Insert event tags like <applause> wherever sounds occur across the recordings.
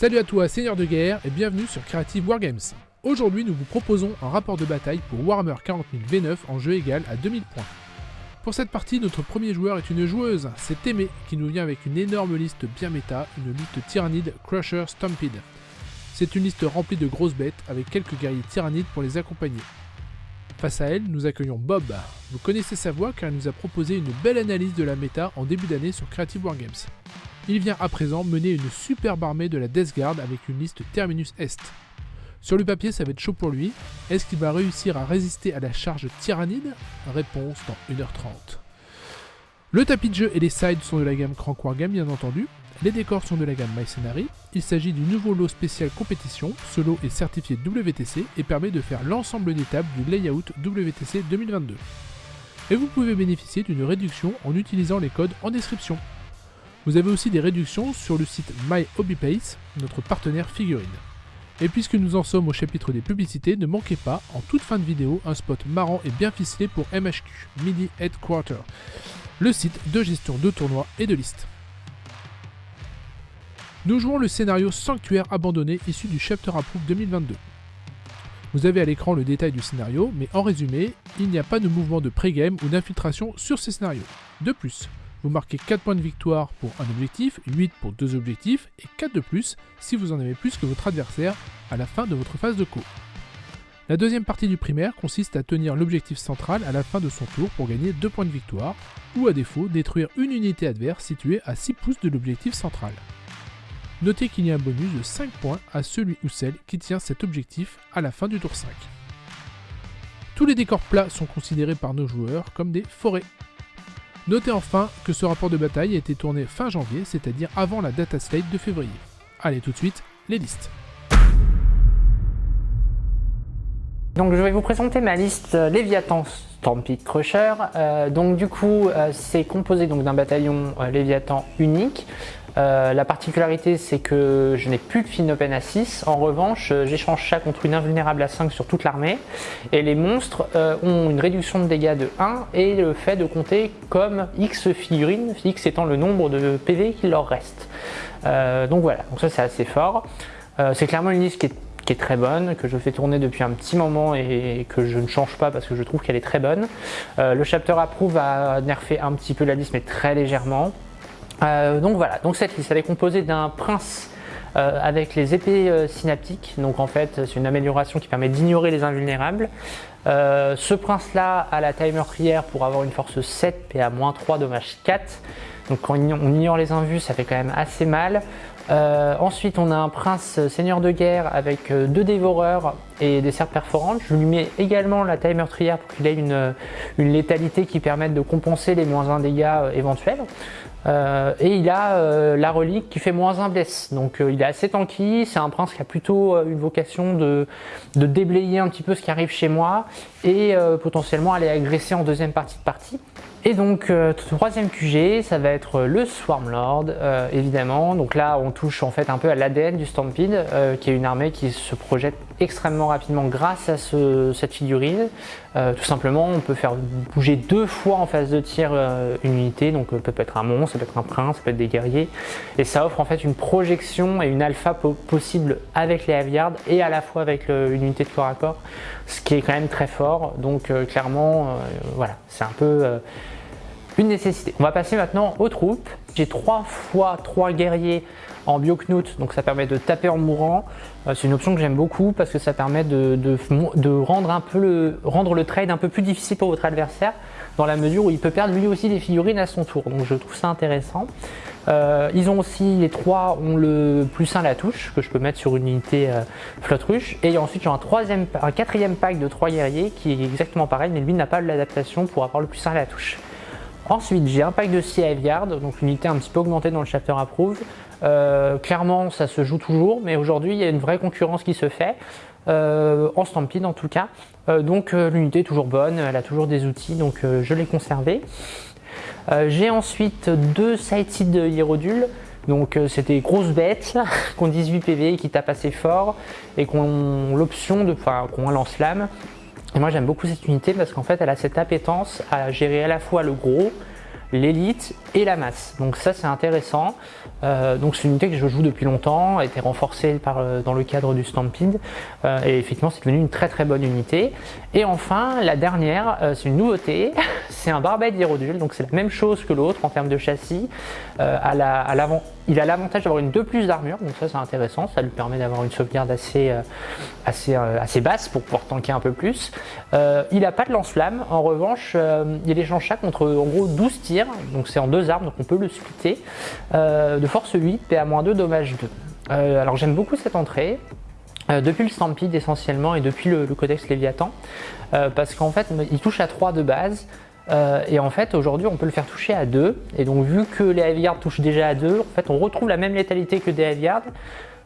Salut à toi, Seigneur de Guerre, et bienvenue sur Creative Wargames. Aujourd'hui, nous vous proposons un rapport de bataille pour Warhammer 40 000 V9 en jeu égal à 2000 points. Pour cette partie, notre premier joueur est une joueuse, c'est Aimé, qui nous vient avec une énorme liste bien méta, une lutte tyrannide Crusher Stampede. C'est une liste remplie de grosses bêtes, avec quelques guerriers tyrannides pour les accompagner. Face à elle, nous accueillons Bob. Vous connaissez sa voix car il nous a proposé une belle analyse de la méta en début d'année sur Creative Wargames. Il vient à présent mener une superbe armée de la Death Guard avec une liste Terminus Est. Sur le papier, ça va être chaud pour lui. Est-ce qu'il va réussir à résister à la charge tyrannide? Réponse dans 1h30. Le tapis de jeu et les sides sont de la gamme Crank Wargame bien entendu. Les décors sont de la gamme My Il s'agit du nouveau lot spécial compétition. Ce lot est certifié WTC et permet de faire l'ensemble des tables du layout WTC 2022. Et vous pouvez bénéficier d'une réduction en utilisant les codes en description. Vous avez aussi des réductions sur le site My notre partenaire figurine. Et puisque nous en sommes au chapitre des publicités, ne manquez pas, en toute fin de vidéo, un spot marrant et bien ficelé pour MHQ, Midi Headquarter, le site de gestion de tournois et de listes. Nous jouons le scénario Sanctuaire abandonné issu du Chapter Approve 2022. Vous avez à l'écran le détail du scénario, mais en résumé, il n'y a pas de mouvement de pré-game ou d'infiltration sur ces scénarios. De plus, vous marquez 4 points de victoire pour un objectif, 8 pour deux objectifs et 4 de plus si vous en avez plus que votre adversaire à la fin de votre phase de co. La deuxième partie du primaire consiste à tenir l'objectif central à la fin de son tour pour gagner 2 points de victoire, ou à défaut détruire une unité adverse située à 6 pouces de l'objectif central. Notez qu'il y a un bonus de 5 points à celui ou celle qui tient cet objectif à la fin du tour 5. Tous les décors plats sont considérés par nos joueurs comme des forêts. Notez enfin que ce rapport de bataille a été tourné fin janvier, c'est-à-dire avant la data slate de février. Allez tout de suite, les listes. Donc je vais vous présenter ma liste Léviathan Stampede Crusher. Euh, donc du coup euh, c'est composé d'un bataillon euh, Léviathan unique euh, la particularité, c'est que je n'ai plus de fin open à 6. En revanche, euh, j'échange ça contre une invulnérable à 5 sur toute l'armée. Et les monstres euh, ont une réduction de dégâts de 1 et le fait de compter comme X figurines, X étant le nombre de PV qu'il leur reste. donc voilà, donc ça c'est assez fort. c'est clairement une liste qui est très bonne, que je fais tourner depuis un petit moment et que je ne change pas parce que je trouve qu'elle est très bonne. le chapter approve a nerfé un petit peu la liste mais très légèrement. Euh, donc voilà, donc cette liste elle est composée d'un prince euh, avec les épées euh, synaptiques, donc en fait c'est une amélioration qui permet d'ignorer les invulnérables. ce prince là a la taille meurtrière pour avoir une force 7 et à moins 3 dommage 4. Donc quand on ignore les invus ça fait quand même assez mal. ensuite on a un prince seigneur de guerre avec deux dévoreurs et des serpes perforantes. Je lui mets également la taille meurtrière pour qu'il ait une, une, létalité qui permette de compenser les moins 1 dégâts éventuels. Euh, et il a euh, la relique qui fait moins un bless. Donc euh, il est assez tanky, c'est un prince qui a plutôt une vocation de, de, déblayer un petit peu ce qui arrive chez moi et potentiellement aller agresser en deuxième partie de partie. Et donc troisième QG, ça va être le Swarmlord, évidemment. Donc là, on touche en fait un peu à l'ADN du Stampede, qui est une armée qui se projette extrêmement rapidement grâce à cette figurine. Tout simplement, on peut faire bouger deux fois en phase de tir une unité, donc ça peut être un monstre, peut être un prince, peut être des guerriers. Et ça offre en fait une projection et une alpha possible avec les Aviards et à la fois avec une unité de corps à corps, ce qui est quand même très fort. Donc clairement, voilà, c'est un peu une nécessité. On va passer maintenant aux troupes. J'ai 3 fois 3 guerriers en bioknout, donc ça permet de taper en mourant. Euh, c'est une option que j'aime beaucoup parce que ça permet de, rendre, un peu le, rendre le trade un peu plus difficile pour votre adversaire dans la mesure où il peut perdre lui aussi des figurines à son tour. Donc je trouve ça intéressant. Euh, ils ont aussi, les trois ont le plus 1 la touche que je peux mettre sur une unité euh, flotte ruche. Et ensuite j'ai un, troisième, un quatrième pack de 3 guerriers qui est exactement pareil mais lui n'a pas l'adaptation pour avoir le plus 1 la touche. Ensuite, j'ai un pack de 6 Yard, donc une unité un petit peu augmentée dans le chapter approve. Euh, clairement, ça se joue toujours, mais aujourd'hui, il y a une vraie concurrence qui se fait, euh, en Stampede en tout cas. Euh, donc l'unité est toujours bonne, elle a toujours des outils, donc je l'ai conservée. j'ai ensuite deux de Hierodule. Donc grosses bêtes <laughs> qui ont 18 PV, qui tapent assez fort et qui ont l'option de, enfin, qui ont un lance-flamme et moi j'aime beaucoup cette unité parce qu'en fait elle a cette appétence à gérer à la fois le gros, l'élite et la masse. Donc ça c'est intéressant. Euh, donc c'est une unité que je joue depuis longtemps, a été renforcée euh, dans le cadre du Stampede euh, et effectivement c'est devenu une très très bonne unité. Et enfin la dernière, c'est une nouveauté, <laughs> c'est un Barbette d'Hierodule, donc c'est la même chose que l'autre en termes de châssis. à l'avant, il a l'avantage d'avoir une 2 plus d'armure, donc ça c'est intéressant, ça lui permet d'avoir une sauvegarde assez, assez, assez basse pour pouvoir tanker un peu plus. il n'a pas de lance-flamme, en revanche il échange ça contre en gros 12 tirs, donc c'est en deux armes, donc on peut le splitter. Force 8, PA-2, dommage 2. Euh, alors j'aime beaucoup cette entrée, euh, depuis le Stampede essentiellement et depuis le, Codex Léviathan, euh, parce qu'en fait il touche à 3 de base, et en fait aujourd'hui on peut le faire toucher à 2, et donc vu que les Heavy touchent déjà à 2, en fait on retrouve la même létalité que des Heavy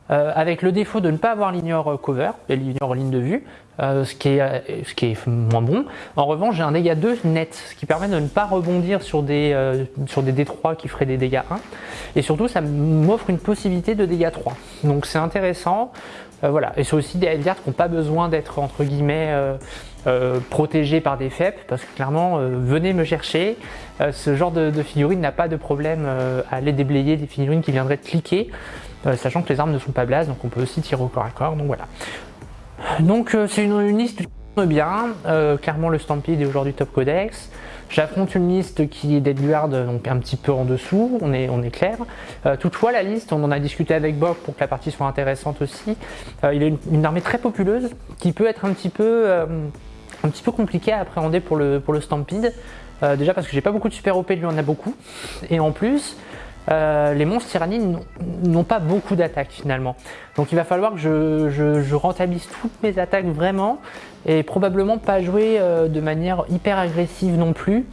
avec le défaut de ne pas avoir l'ignore cover, et l'ignore ligne de vue, euh, ce, qui est, euh, ce qui est moins bon. En revanche, j'ai un dégât 2 net, ce qui permet de ne pas rebondir sur des, euh, sur des D3 qui feraient des dégâts 1. Et surtout, ça m'offre une possibilité de dégâts 3. Donc c'est intéressant. voilà. Et c'est aussi des Heavy qui n'ont pas besoin d'être entre guillemets protégés par des FEP, parce que clairement, venez me chercher. ce genre de, figurine n'a pas de problème à aller déblayer des figurines qui viendraient de cliquer. sachant que les armes ne sont pas blases, donc on peut aussi tirer au corps à corps, donc voilà. Donc euh, c'est une, liste qui bien, euh, clairement le Stampede est aujourd'hui top codex. J'affronte une liste qui est Deadguard, donc un petit peu en dessous, on est, on est clair. Euh, toutefois, la liste, on en a discuté avec Bob pour que la partie soit intéressante aussi. il a une, armée très populeuse qui peut être un petit peu, un petit peu compliquée à appréhender pour le, pour le Stampede. déjà parce que j'ai pas beaucoup de super OP, lui en a beaucoup. Et en plus, euh, les monstres tyrannides n'ont pas beaucoup d'attaques finalement. Donc il va falloir que je, rentabilise toutes mes attaques vraiment et probablement pas jouer euh, de manière hyper agressive non plus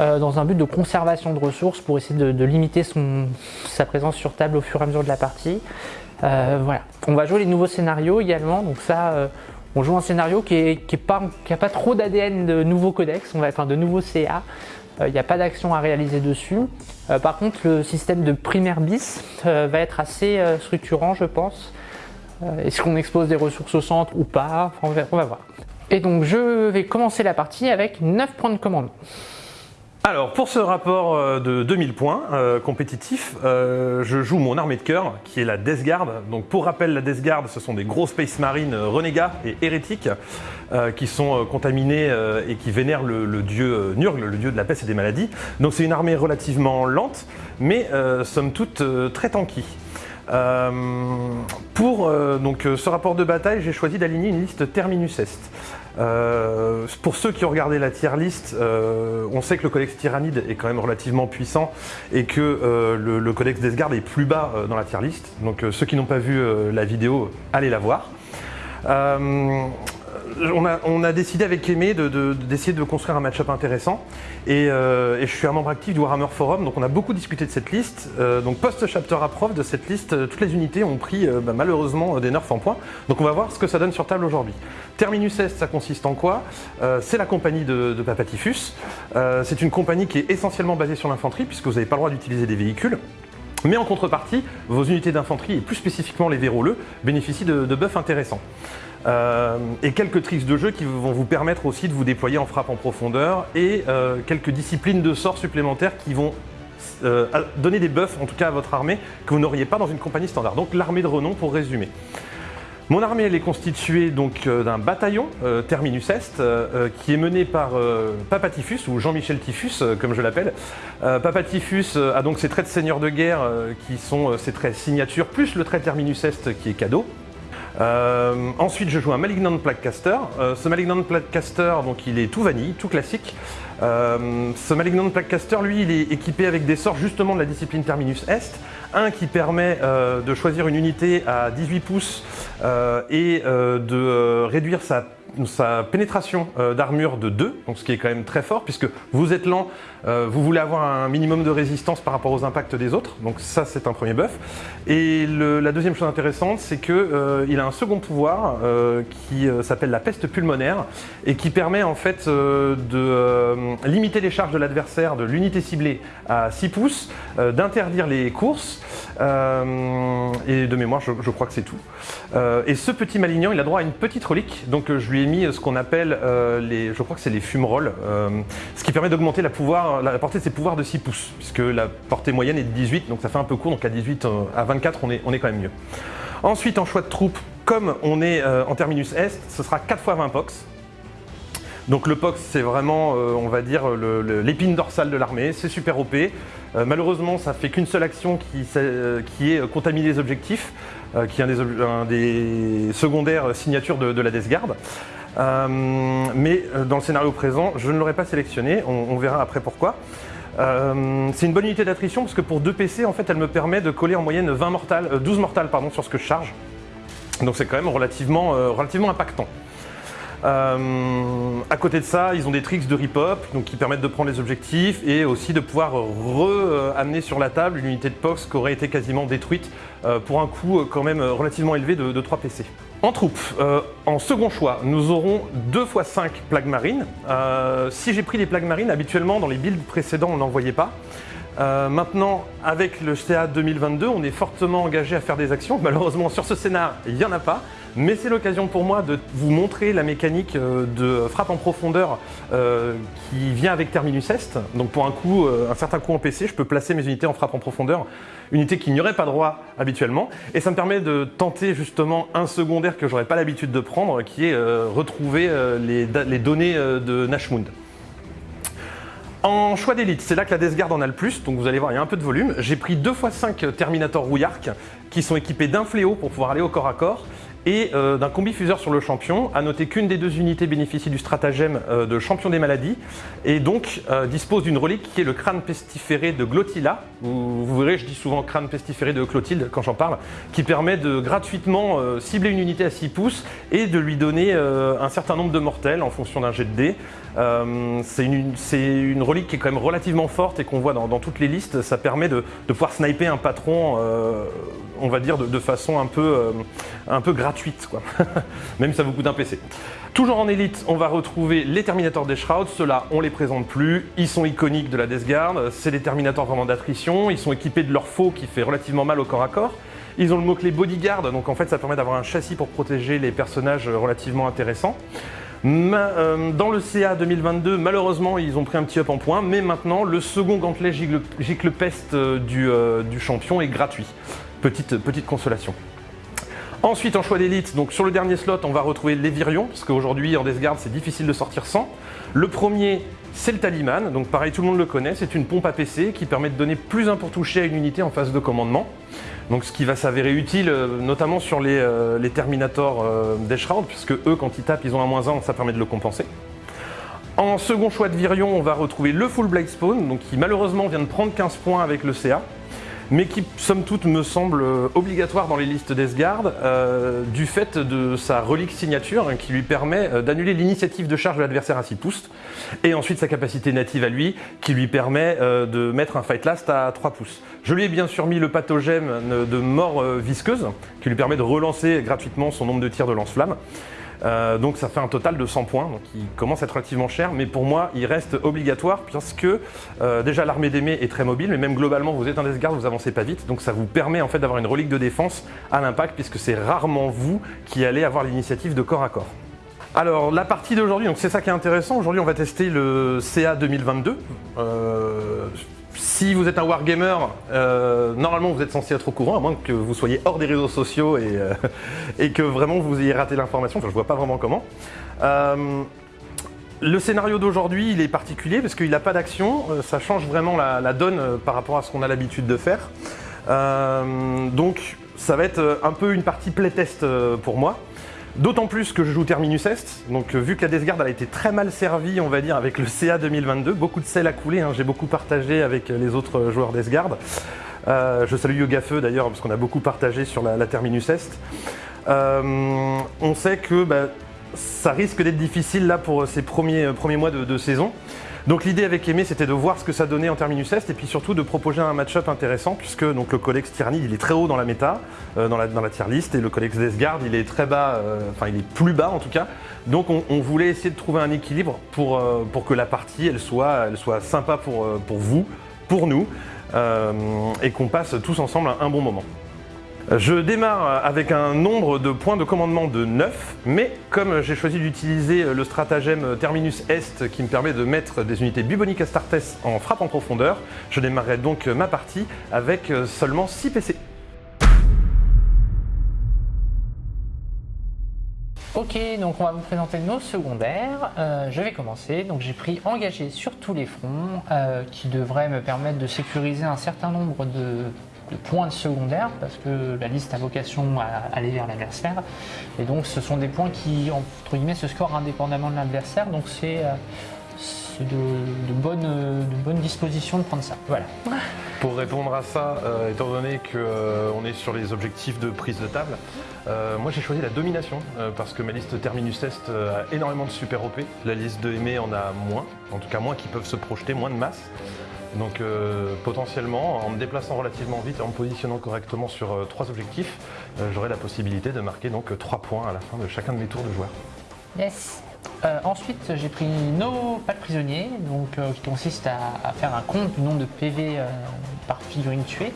euh, dans un but de conservation de ressources pour essayer de, limiter sa présence sur table au fur et à mesure de la partie. voilà. On va jouer les nouveaux scénarios également, donc ça on joue un scénario qui n'a pas, trop d'ADN de nouveaux codex, on va, enfin de nouveaux CA, il euh, n'y a pas d'action à réaliser dessus. Euh, par contre, le système de primaire bis euh, va être assez structurant, je pense. Est-ce qu'on expose des ressources au centre ou pas? On va, on va voir. Et donc, je vais commencer la partie avec 9 points de commandement. Alors pour ce rapport euh, de 2000 points euh, compétitif, euh, je joue mon armée de cœur qui est la Death Guard. Donc pour rappel, la Death Guard ce sont des gros Space Marines renégats et hérétiques qui sont contaminés et qui vénèrent le, dieu Nurgle, le dieu de la peste et des maladies. Donc c'est une armée relativement lente mais somme toute très tanky. pour donc, ce rapport de bataille, j'ai choisi d'aligner une liste Terminus Est. Euh, pour ceux qui ont regardé la tier list, euh, on sait que le codex Tyrannide est quand même relativement puissant et que euh, le, codex Desgard est plus bas dans la tier list. Donc ceux qui n'ont pas vu la vidéo, allez la voir on a, décidé avec Aimé d'essayer de, construire un match-up intéressant. Euh, et, je suis un membre actif du Warhammer Forum, donc on a beaucoup discuté de cette liste. Euh, donc post-chapter approve de cette liste, euh, toutes les unités ont pris bah, malheureusement des nerfs en points. Donc on va voir ce que ça donne sur table aujourd'hui. Terminus Est, ça consiste en quoi? C'est la compagnie de, de Papatifus. C'est une compagnie qui est essentiellement basée sur l'infanterie, puisque vous n'avez pas le droit d'utiliser des véhicules. Mais en contrepartie, vos unités d'infanterie, et plus spécifiquement les véroleux, bénéficient de, de buffs intéressants. Euh, et quelques tricks de jeu qui vont vous permettre aussi de vous déployer en frappe en profondeur et euh, quelques disciplines de sorts supplémentaires qui vont euh, donner des buffs en tout cas à votre armée que vous n'auriez pas dans une compagnie standard. Donc l'armée de renom pour résumer. Mon armée elle est constituée donc d'un bataillon Terminus Est qui est mené par Papatifus ou Jean-Michel Typhus comme je l'appelle. Papatifus a donc ses traits de seigneur de guerre qui sont ses traits signature plus le trait Terminus Est qui est cadeau. Euh, ensuite, je joue un Malignant Plaguecaster. Euh, ce Malignant Plaguecaster, donc il est tout vanille, tout classique. Euh, ce Malignant Plaguecaster, lui, il est équipé avec des sorts justement de la discipline Terminus Est. Un qui permet de choisir une unité à 18 pouces et de réduire sa sa pénétration euh, d'armure de 2, donc ce qui est quand même très fort puisque vous êtes lent, euh, vous voulez avoir un minimum de résistance par rapport aux impacts des autres, donc ça c'est un premier buff. Et la deuxième chose intéressante, c'est qu'il euh, a un second pouvoir qui s'appelle la peste pulmonaire et qui permet en fait de limiter les charges de l'adversaire de l'unité ciblée à 6 pouces, d'interdire les courses, et de mémoire je, crois que c'est tout. et ce petit malignant, il a droit à une petite relique, donc je lui ai mis ce qu'on appelle euh, les, je crois que c'est les fumerolles, euh, ce qui permet d'augmenter le pouvoir la portée de ses pouvoirs de 6 pouces, puisque la portée moyenne est de 18, donc ça fait un peu court, donc à 18, à 24, on est, on est quand même mieux. Ensuite, en choix de troupes, comme on est en terminus est, ce sera 4 x 20 pox. Donc le POX, c'est vraiment, on va dire, l'épine dorsale de l'armée, c'est super OP. malheureusement, ça fait qu'une seule action qui, qui est contaminer les objectifs. Euh, qui est un des, secondaires signatures de, la Death Guard. Euh, mais euh, dans le scénario présent, je ne l'aurais pas sélectionné, on, verra après pourquoi. c'est une bonne unité d'attrition parce que pour deux PC, en fait, elle me permet de coller en moyenne 20 mortales, 12 mortales pardon, sur ce que je charge. Donc c'est quand même relativement, relativement impactant. Euh, à côté de ça, ils ont des tricks de rip-hop qui permettent de prendre les objectifs et aussi de pouvoir re-amener sur la table une unité de POX qui aurait été quasiment détruite euh, pour un coût quand même relativement élevé de, 3 PC. En troupe, euh, en second choix, nous aurons 2 x 5 plagues marines. si j'ai pris les plagues marines, habituellement dans les builds précédents on n'en voyait pas. maintenant, avec le CA 2022, on est fortement engagé à faire des actions. Malheureusement, sur ce scénar, il n'y en a pas. Mais c'est l'occasion pour moi de vous montrer la mécanique euh, de frappe en profondeur euh, qui vient avec Terminus Est. Donc pour un coup, euh, un certain coup en PC, je peux placer mes unités en frappe en profondeur, unité qui n'y aurait pas droit habituellement. Et ça me permet de tenter justement un secondaire que j'aurais pas l'habitude de prendre, qui est retrouver les, données de Nashmund. En choix d'élite, c'est là que la Death Guard en a le plus, donc vous allez voir, il y a un peu de volume. J'ai pris 2 x 5 Terminator Rouillark qui sont équipés d'un fléau pour pouvoir aller au corps à corps et euh, d'un combifuseur sur le champion. A noter qu'une des deux unités bénéficie du stratagème euh, de champion des maladies et donc euh, dispose d'une relique qui est le crâne pestiféré de Glottila. Vous, verrez, je dis souvent crâne pestiféré de Clotilde quand j'en parle, qui permet de gratuitement cibler une unité à 6 pouces et de lui donner un certain nombre de mortels en fonction d'un jet de dés. C'est une, relique qui est quand même relativement forte et qu'on voit dans, toutes les listes. Ça permet de, pouvoir sniper un patron, on va dire, de, façon un peu, un peu gratuite, quoi. <laughs> même ça vous coûte un PC. Toujours en élite, on va retrouver les Terminators des Shrouds. Ceux-là, on les présente plus. Ils sont iconiques de la Death Guard. C'est des Terminators vraiment d'attrition. Ils sont équipés de leur faux qui fait relativement mal au corps à corps. Ils ont le mot-clé Bodyguard, donc en fait ça permet d'avoir un châssis pour protéger les personnages relativement intéressants. Euh, dans le CA 2022, malheureusement, ils ont pris un petit up en point, mais maintenant, le second gantelet gicle, euh, du, euh, du, champion est gratuit. Petite, petite consolation. Ensuite, en choix d'élite, sur le dernier slot, on va retrouver les Virions, parce qu'aujourd'hui, en Death c'est difficile de sortir sans. Le premier, c'est le Taliman, donc pareil, tout le monde le connaît, c'est une pompe à PC qui permet de donner plus un pour toucher à une unité en phase de commandement. Donc ce qui va s'avérer utile, euh, notamment sur les, euh, les Terminators euh, puisque eux, quand ils tapent, ils ont un moins 1, ça permet de le compenser. En second choix de Virion, on va retrouver le Full Blade Spawn, qui malheureusement vient de prendre 15 points avec le CA mais qui, somme toute, me semble euh, obligatoire dans les listes d'Esgard euh, du fait de sa relique signature hein, qui lui permet euh, d'annuler l'initiative de charge de l'adversaire à 6 pouces, et ensuite sa capacité native à lui qui lui permet de mettre un fight last à 3 pouces. Je lui ai bien sûr mis le pathogène de mort visqueuse qui lui permet de relancer gratuitement son nombre de tirs de lance-flamme. Euh, donc ça fait un total de 100 points, donc il commence à être relativement cher, mais pour moi il reste obligatoire puisque euh, déjà l'armée d'aimé est très mobile, mais même globalement vous êtes un Death vous avancez pas vite, donc ça vous permet en fait d'avoir une relique de défense à l'impact puisque c'est rarement vous qui allez avoir l'initiative de corps à corps. Alors la partie d'aujourd'hui, donc c'est ça qui est intéressant, aujourd'hui on va tester le CA 2022. Euh, si vous êtes un wargamer, euh, normalement vous êtes censé être au courant, à moins que vous soyez hors des réseaux sociaux et, euh, <laughs> que vraiment vous ayez raté l'information, enfin je vois pas vraiment comment. Euh, le scénario d'aujourd'hui, il est particulier parce qu'il n'a pas d'action, ça change vraiment la, donne par rapport à ce qu'on a l'habitude de faire. donc ça va être un peu une partie playtest pour moi. D'autant plus que je joue Terminus Est, donc euh, vu que la Death Guard a été très mal servie, on va dire, avec le CA 2022, beaucoup de sel à couler, hein, j'ai beaucoup partagé avec les autres joueurs Death Guard. Euh, je salue Yoga Feu d'ailleurs, parce qu'on a beaucoup partagé sur la, Terminus Est. Euh, on sait que bah, ça risque d'être difficile là pour ces premiers mois de saison. Donc l'idée avec Aimé, c'était de voir ce que ça donnait en terminus est et puis surtout de proposer un match-up intéressant puisque donc, le Codex Tyranny, il est très haut dans la méta, euh, dans, la, dans tier list et le Codex Desgard, il est très bas, euh, enfin il est plus bas en tout cas. Donc on, voulait essayer de trouver un équilibre pour, euh, que la partie, elle soit, elle sympa pour, pour vous, pour nous et qu'on passe tous ensemble un bon moment. Je démarre avec un nombre de points de commandement de 9, mais comme j'ai choisi d'utiliser le stratagème Terminus Est qui me permet de mettre des unités buboniques Astartes en frappe en profondeur, je démarrerai donc ma partie avec seulement 6 PC. Ok, donc on va vous présenter nos secondaires. Euh, je vais commencer. Donc j'ai pris engagé sur tous les fronts, euh, qui devrait me permettre de sécuriser un certain nombre de, points de secondaire, parce que la liste a vocation à aller vers l'adversaire. Et donc ce sont des points qui, entre guillemets, se scorent indépendamment de l'adversaire. Donc c'est euh, de, de, bonne, de bonne disposition de prendre ça. Voilà. Pour répondre à ça, euh, étant donné qu'on euh, est sur les objectifs de prise de table, moi j'ai choisi la domination parce que ma liste Terminus Est a énormément de super OP. La liste de Aimé en a moins, en tout cas moins qui peuvent se projeter, moins de masse. Donc potentiellement, en me déplaçant relativement vite et en me positionnant correctement sur trois objectifs, j'aurai la possibilité de marquer donc 3 points à la fin de chacun de mes tours de joueur. Yes euh, ensuite, j'ai pris nos pas de prisonniers, donc, euh, qui consiste à, faire un compte du nombre de PV euh, par figurine tuée.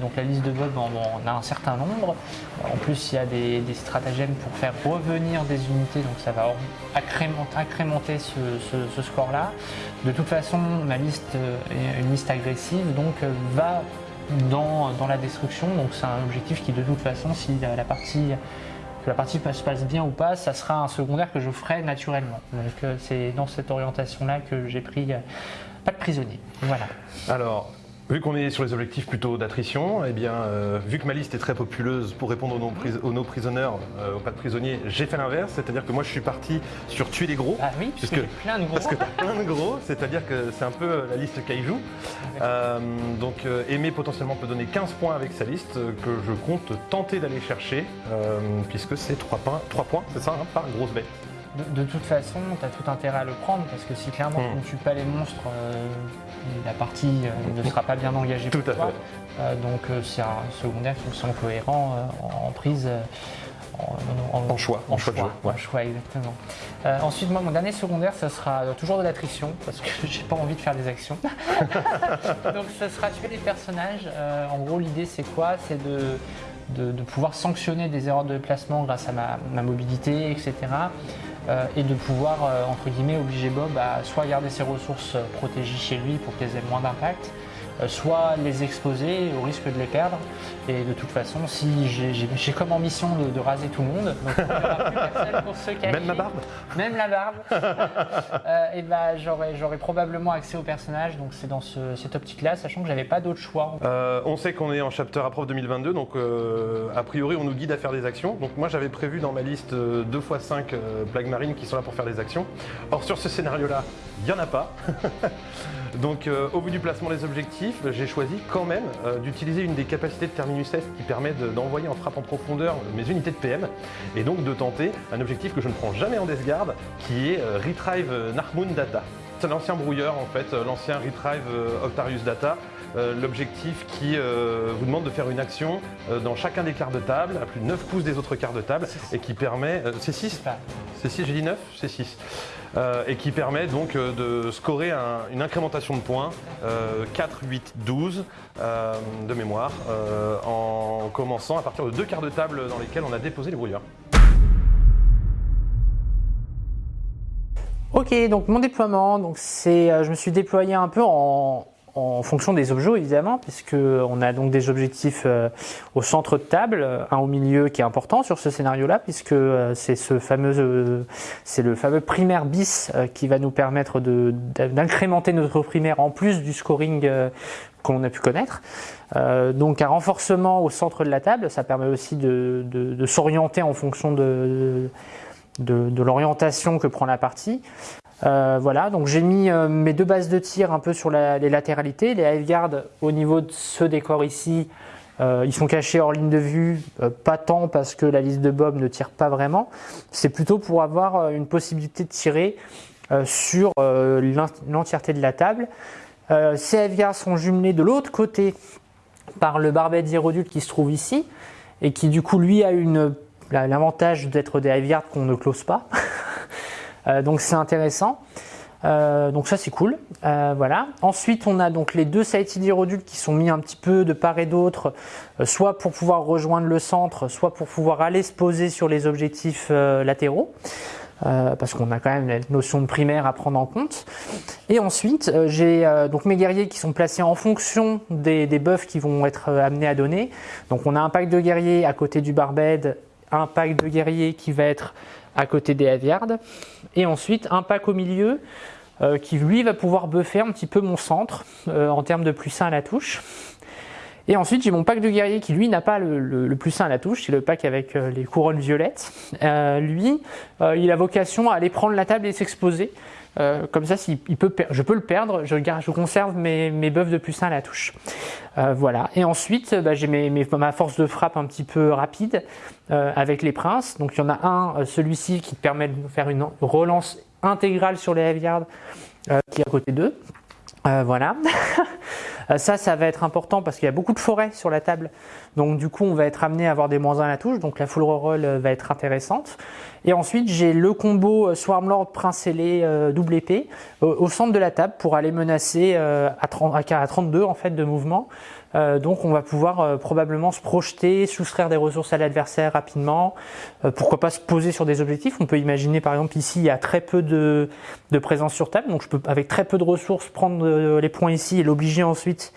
Donc la liste de Bob, on, a un certain nombre. En plus, il y a des, stratagèmes pour faire revenir des unités, donc ça va incrémenter, ce, score-là. De toute façon, ma liste est une liste agressive, donc va dans, la destruction. Donc c'est un objectif qui, de toute façon, si la partie la partie se passe bien ou pas, ça sera un secondaire que je ferai naturellement. Donc euh, c'est dans cette orientation-là que j'ai pris euh, pas de prisonnier. Voilà. Alors, Vu qu'on est sur les objectifs plutôt d'attrition, eh bien, euh, vu que ma liste est très populeuse pour répondre aux no prisonniers, aux pas de prisonniers, j'ai fait l'inverse, c'est-à-dire que moi je suis parti sur tuer les gros. Ah oui, parce que, plein de gros. Parce que plein de gros, c'est-à-dire que c'est un peu la liste Kaiju. Euh, donc euh, Aimé potentiellement peut donner 15 points avec sa liste que je compte tenter d'aller chercher, puisque c'est 3 points, 3 points c'est ça, hein, par grosse bête de, toute façon, tu as tout intérêt à le prendre parce que si clairement tu ne tues pas les monstres, euh, la partie euh, ne sera pas bien engagée pour toi. Euh, donc c'est un secondaire qui me semble cohérent en, prise. En, choix, en, choix, choix, choix exactement. ensuite, moi, mon dernier secondaire, ce sera toujours de l'attrition parce que <laughs> j'ai pas envie de faire des actions. <laughs> donc, ce sera tuer les personnages. en gros, l'idée, c'est quoi? C'est de, de, pouvoir sanctionner des erreurs de placement grâce à ma, ma mobilité, etc. Euh, et de pouvoir, euh, entre guillemets, obliger Bob à soit garder ses ressources euh, protégées chez lui pour qu'elles aient moins d'impact, soit les exposer au risque de les perdre. Et de toute façon, si j'ai comme ambition de, raser tout le monde, donc il n'y aura plus personne pour se <laughs> cacher. Même ma barbe Même la barbe. <laughs> et ben j'aurais probablement accès au personnage, donc c'est dans cette optique-là, sachant que j'avais pas d'autre choix. on sait qu'on est en chapter approve 2022, donc a priori on nous guide à faire des actions. Donc moi j'avais prévu dans ma liste 2 x 5 plagues marines qui sont là pour faire des actions. Or sur ce scénario-là, il n'y en a pas. <laughs> Donc euh, au vu du placement des objectifs, j'ai choisi quand même euh, d'utiliser une des capacités de Terminus Est qui permet d'envoyer en frappe en profondeur mes unités de PM et donc de tenter un objectif que je ne prends jamais en Death Guard qui est euh, Retrieve Narmoon Data. C'est l'ancien brouilleur en fait, l'ancien Retrieve Octarius Data. L'objectif qui vous demande de faire une action dans chacun des quarts de table, à plus de 9 pouces des autres quarts de table, et qui permet... c'est 6 C'est 6, j'ai dit 9 C'est 6. Euh, et qui permet donc euh, de scorer une incrémentation de points 4, 8, 12 de mémoire euh, en commençant à partir de deux quarts de table dans lesquels on a déposé les brouilleurs. Ok, donc mon déploiement, donc je me suis déployé un peu en, en fonction des objets évidemment, puisqu'on a donc des objectifs euh, au centre de table, un au milieu qui est important sur ce scénario-là, puisque euh, c'est ce fameux, euh, c'est le fameux primaire bis qui va nous permettre d'incrémenter notre primaire en plus du scoring qu'on a pu connaître. donc un renforcement au centre de la table, ça permet aussi de, s'orienter en fonction de l'orientation que prend la partie. Euh, voilà, donc j'ai mis euh, mes deux bases de tir un peu sur les latéralités. Les Hiveguard, au niveau de ce décor ici, euh, ils sont cachés hors ligne de vue, pas tant parce que la liste de Bob ne tire pas vraiment. C'est plutôt pour avoir une possibilité de tirer sur l'entièreté de la table. ces Hiveguard sont jumelés de l'autre côté par le Barbet Hierodule qui se trouve ici et qui du coup lui a l'avantage d'être des Hiveguard qu'on ne close pas. <laughs> Euh, donc c'est intéressant. Euh, donc ça c'est cool. Euh, voilà. Ensuite on a donc les deux sighted hierodules qui sont mis un petit peu de part et d'autre, soit pour pouvoir rejoindre le centre, soit pour pouvoir aller se poser sur les objectifs latéraux. parce qu'on a quand même la notion de primaire à prendre en compte. Et ensuite, j'ai donc mes guerriers qui sont placés en fonction des, des buffs qui vont être amenés à donner. Donc on a un pack de guerriers à côté du barbed, un pack de guerriers qui va être à côté des Aviards. Et ensuite, un pack au milieu euh, qui lui va pouvoir buffer un petit peu mon centre euh, en termes de plus 1 à la touche. Et ensuite, j'ai mon pack de guerrier qui lui n'a pas le, plus 1 à la touche, c'est le pack avec euh, les couronnes violettes. lui, il a vocation à aller prendre la table et s'exposer. Comme ça, il peut je peux le perdre, je, je conserve mes, mes buffs de plus 1 à la touche. voilà. Et ensuite, bah, j'ai ma force de frappe un petit peu rapide avec les princes. Donc il y en a un, celui-ci, qui permet de faire une relance intégrale sur les Heavy euh, qui est à côté d'eux. Euh, voilà. <laughs> Euh, ça, ça va être important parce qu'il y a beaucoup de forêts sur la table. Donc du coup, on va être amené à avoir des moins 1 à la touche. Donc la full reroll va être intéressante. Et ensuite, j'ai le combo Swarmlord Prince ailé double épée au centre de la table pour aller menacer à, 30, à 32 en fait de mouvement. Euh, donc on va pouvoir euh, probablement se projeter, soustraire des ressources à l'adversaire rapidement. Euh, pourquoi pas se poser sur des objectifs On peut imaginer par exemple ici il y a très peu de, présence sur table, donc je peux avec très peu de ressources prendre les points ici et l'obliger ensuite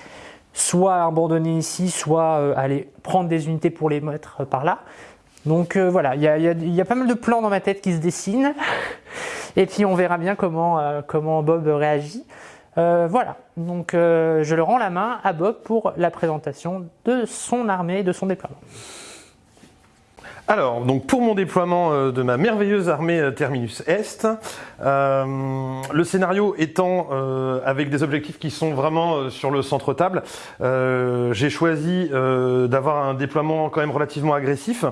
soit à abandonner ici, soit aller prendre des unités pour les mettre par là. Donc voilà, il y a, pas mal de plans dans ma tête qui se dessinent. <laughs> Et puis on verra bien comment Bob réagit. Euh, voilà, donc euh, je le rends la main à Bob pour la présentation de son armée, de son déploiement. Alors, donc pour mon déploiement euh, de ma merveilleuse armée Terminus Est, le scénario étant avec des objectifs qui sont vraiment sur le centre table, j'ai choisi d'avoir un déploiement quand même relativement agressif.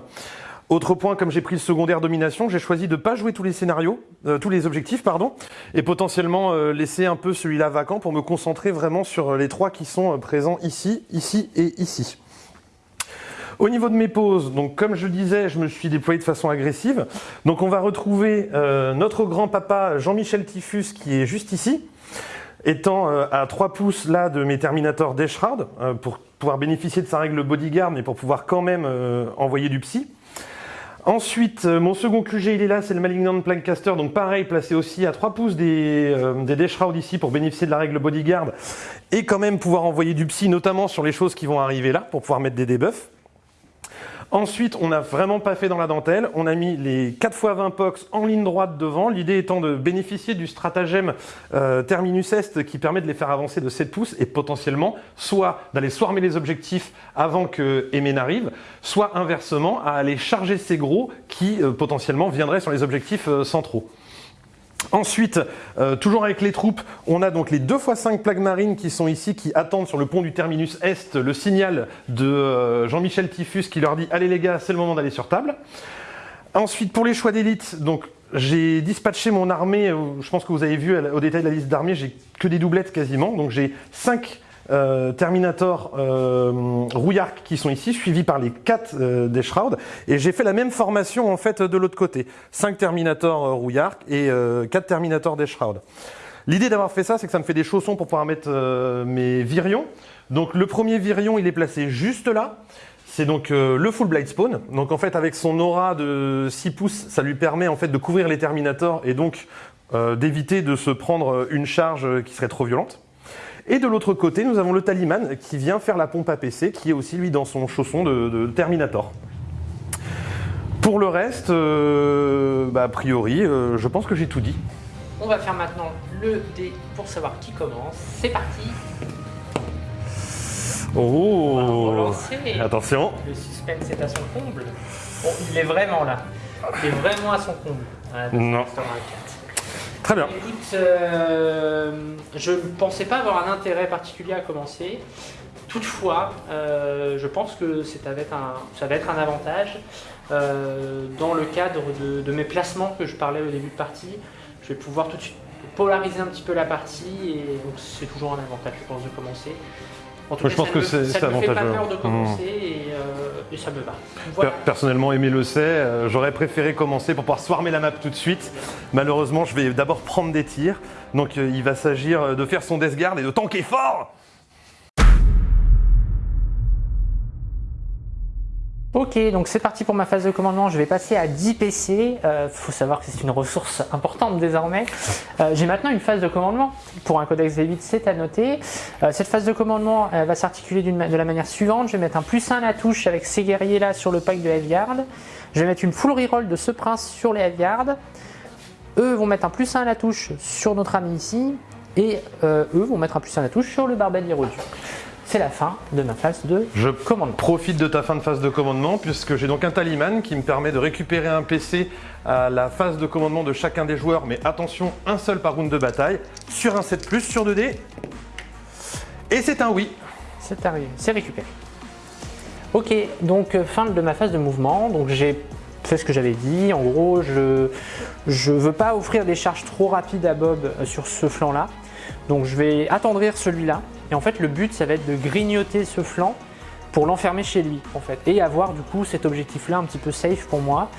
Autre point, comme j'ai pris le secondaire domination, j'ai choisi de pas jouer tous les scénarios, euh, tous les objectifs, pardon, et potentiellement euh, laisser un peu celui-là vacant pour me concentrer vraiment sur les trois qui sont présents ici, ici et ici. Au niveau de mes pauses, donc comme je disais, je me suis déployé de façon agressive. Donc on va retrouver euh, notre grand-papa Jean-Michel Typhus qui est juste ici, étant à 3 pouces là de mes Terminators d'Eshroud, pour pouvoir bénéficier de sa règle bodyguard, mais pour pouvoir quand même envoyer du psy. Ensuite, euh, mon second QG, il est là, c'est le Malignant Plankcaster, donc pareil, placé aussi à 3 pouces des, euh, des ici pour bénéficier de la règle Bodyguard et quand même pouvoir envoyer du psy, notamment sur les choses qui vont arriver là, pour pouvoir mettre des debuffs. Ensuite, on n'a vraiment pas fait dans la dentelle. On a mis les 4x20 POX en ligne droite devant. L'idée étant de bénéficier du stratagème euh, Terminus Est qui permet de les faire avancer de 7 pouces et potentiellement soit d'aller swarmer les objectifs avant que Emen n'arrive, soit inversement à aller charger ces gros qui euh, potentiellement viendraient sur les objectifs euh, centraux. Ensuite, euh, toujours avec les troupes, on a donc les 2 x 5 plaques marines qui sont ici, qui attendent sur le pont du terminus Est le signal de euh, Jean-Michel Typhus qui leur dit « Allez les gars, c'est le moment d'aller sur table ». Ensuite, pour les choix d'élite, donc j'ai dispatché mon armée, euh, je pense que vous avez vu au détail de la liste d'armées, j'ai que des doublettes quasiment, donc j'ai 5 euh, Terminator euh, qui sont ici, suivis par les 4 euh, des Shroud. Et j'ai fait la même formation en fait de l'autre côté. 5 Terminator euh, Rouillark et 4 Terminator des Shroud. L'idée d'avoir fait ça, c'est que ça me fait des chaussons pour pouvoir mettre mes virions. Donc le premier virion, il est placé juste là. C'est donc le full blade spawn. Donc en fait avec son aura de 6 pouces, ça lui permet en fait de couvrir les Terminators et donc d'éviter de se prendre une charge qui serait trop violente. Et de l'autre côté, nous avons le Taliman qui vient faire la pompe à PC, qui est aussi lui dans son chausson de, Terminator. Pour le reste, euh, bah, a priori, euh, je pense que j'ai tout dit. On va faire maintenant le dé pour savoir qui commence. C'est parti Oh Attention Le suspense est à son comble. Bon, il est vraiment là. Il est vraiment à son comble. non. Très bien. Écoute, euh, je ne pensais pas avoir un intérêt particulier à commencer. Toutefois, euh, je pense que ça va être un, avantage. Euh, dans le cadre de, mes placements que je parlais au début de partie, je vais pouvoir tout de suite polariser un petit peu la partie et donc c'est toujours un avantage, je pense, de commencer. En tout Ouais, cas, je pense ça que c'est- ça c'est me fait pas avantageux. peur de Mmh. commencer et, euh, et ça me va. Voilà. Personnellement, Aimé le sait, euh, j'aurais préféré commencer pour pouvoir swarmer la map tout de suite. Malheureusement, je vais d'abord prendre des tirs. Donc euh, il va s'agir de faire son death guard et de tanker fort Ok, donc c'est parti pour ma phase de commandement. Je vais passer à 10 PC. Il faut savoir que c'est une ressource importante désormais. Euh, J'ai maintenant une phase de commandement. Pour un codex V8, c'est à noter. Euh, cette phase de commandement elle va s'articuler de la manière suivante. Je vais mettre un plus 1 à la touche avec ces guerriers-là sur le pack de Heaveyard. Je vais mettre une full reroll de ce prince sur les Heaveyard. Eux vont mettre un plus 1 à la touche sur notre ami ici. Et euh, eux vont mettre un plus 1 à la touche sur le barbadier Rodu. C'est la fin de ma phase de Je commandement. profite de ta fin de phase de commandement puisque j'ai donc un taliman qui me permet de récupérer un PC à la phase de commandement de chacun des joueurs. Mais attention, un seul par round de bataille sur un 7+, sur 2D. Et c'est un oui. C'est arrivé, c'est récupéré. Ok, donc euh, fin de ma phase de mouvement. Donc j'ai fait ce que j'avais dit. En gros, je je veux pas offrir des charges trop rapides à Bob euh, sur ce flanc-là. Donc je vais attendrir celui-là. Et en fait, le but, ça va être de grignoter ce flanc pour l'enfermer chez lui, et avoir du coup cet objectif-là un petit peu safe pour moi.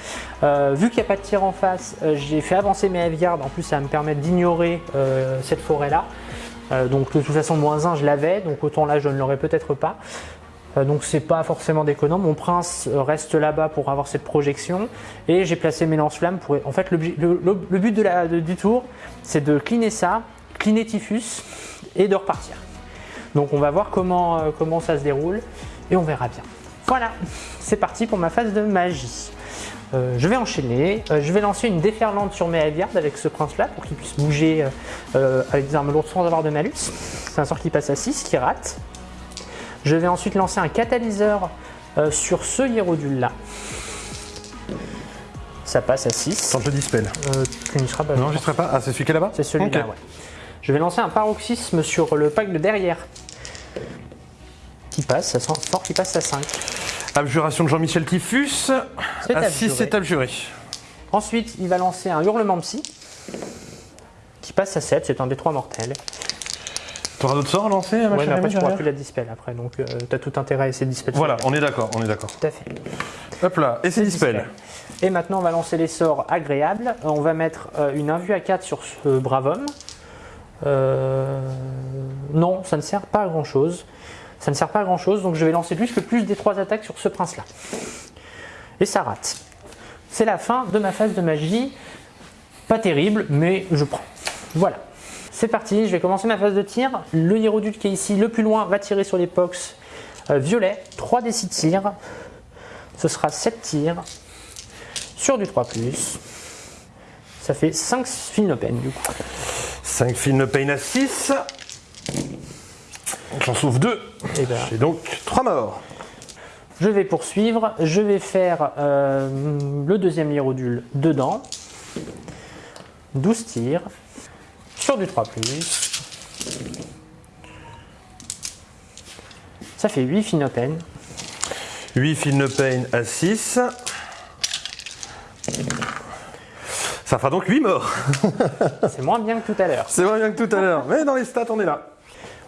Euh, vu qu'il n'y a pas de tir en face, euh, j'ai fait avancer mes Heaveyard. En plus, ça va me permettre d'ignorer euh, cette forêt-là. Euh, donc de toute façon, moins 1, je l'avais, donc autant là, je ne l'aurais peut-être pas. Donc c'est pas forcément déconnant. Mon prince reste là-bas pour avoir cette projection et j'ai placé mes lance-flammes pour. En fait, le, but du tour, c'est de cleaner ça, cleaner Typhus et de repartir. Donc on va voir comment, euh, comment ça se déroule et on verra bien. Voilà, c'est parti pour ma phase de magie. Euh, je vais enchaîner, Euh, je vais lancer une déferlante sur mes Heaveyard avec ce prince-là pour qu'il puisse bouger avec des armes lourdes sans avoir de malus. C'est un sort qui passe à 6, qui rate. Je vais ensuite lancer un catalyseur euh, sur ce Hierodule là. Ça passe à 6. Attends, je dispel. Euh, tu n'y seras pas. Non, je serai pas. Ah, c'est celui qui est là-bas C'est celui-là, ouais. Je vais lancer un paroxysme sur le pack de derrière. Qui passe, ça sent fort qui passe à 5. Abjuration de Jean-Michel Typhus. C'est À 6, abjuré. c'est abjuré. Ensuite, il va lancer un hurlement psy. Qui passe à 7, c'est un des 3 mortels. T'auras d'autres sorts à lancer, Ouais, mais après, je pourras plus la dispel après, donc euh, t'as tout intérêt à essayer de dispel. Voilà, on est d'accord, on est d'accord. Tout à fait. Hop là, et c'est dispel. Et maintenant, on va lancer les sorts agréables. Euh, On va mettre euh, une invue à 4 sur ce brave homme. Euh, Non, ça ne sert pas à grand chose. Ça ne sert pas à grand chose, donc je vais lancer juste le plus des trois attaques sur ce prince-là. Et ça rate. C'est la fin de ma phase de magie. Pas terrible, mais je prends. Voilà. C'est parti, je vais commencer ma phase de tir. Le Hierodule qui est ici, le plus loin, va tirer sur les pox euh, violet. 3 des 6 tirs. Ce sera 7 tirs sur du 3 Ça fait 5 fin open du coup. 5 films pain à 6. J'en sauve 2. Et ben, J'ai donc 3 morts. je vais poursuivre. Je vais faire euh, le deuxième hierodule dedans. 12 tirs sur du 3 Ça fait 8 fin open. 8 films pain à 6. Ça fera donc 8 morts. <laughs> C'est moins bien que tout à l'heure. C'est moins bien que tout à l'heure. Mais dans les stats, on est là.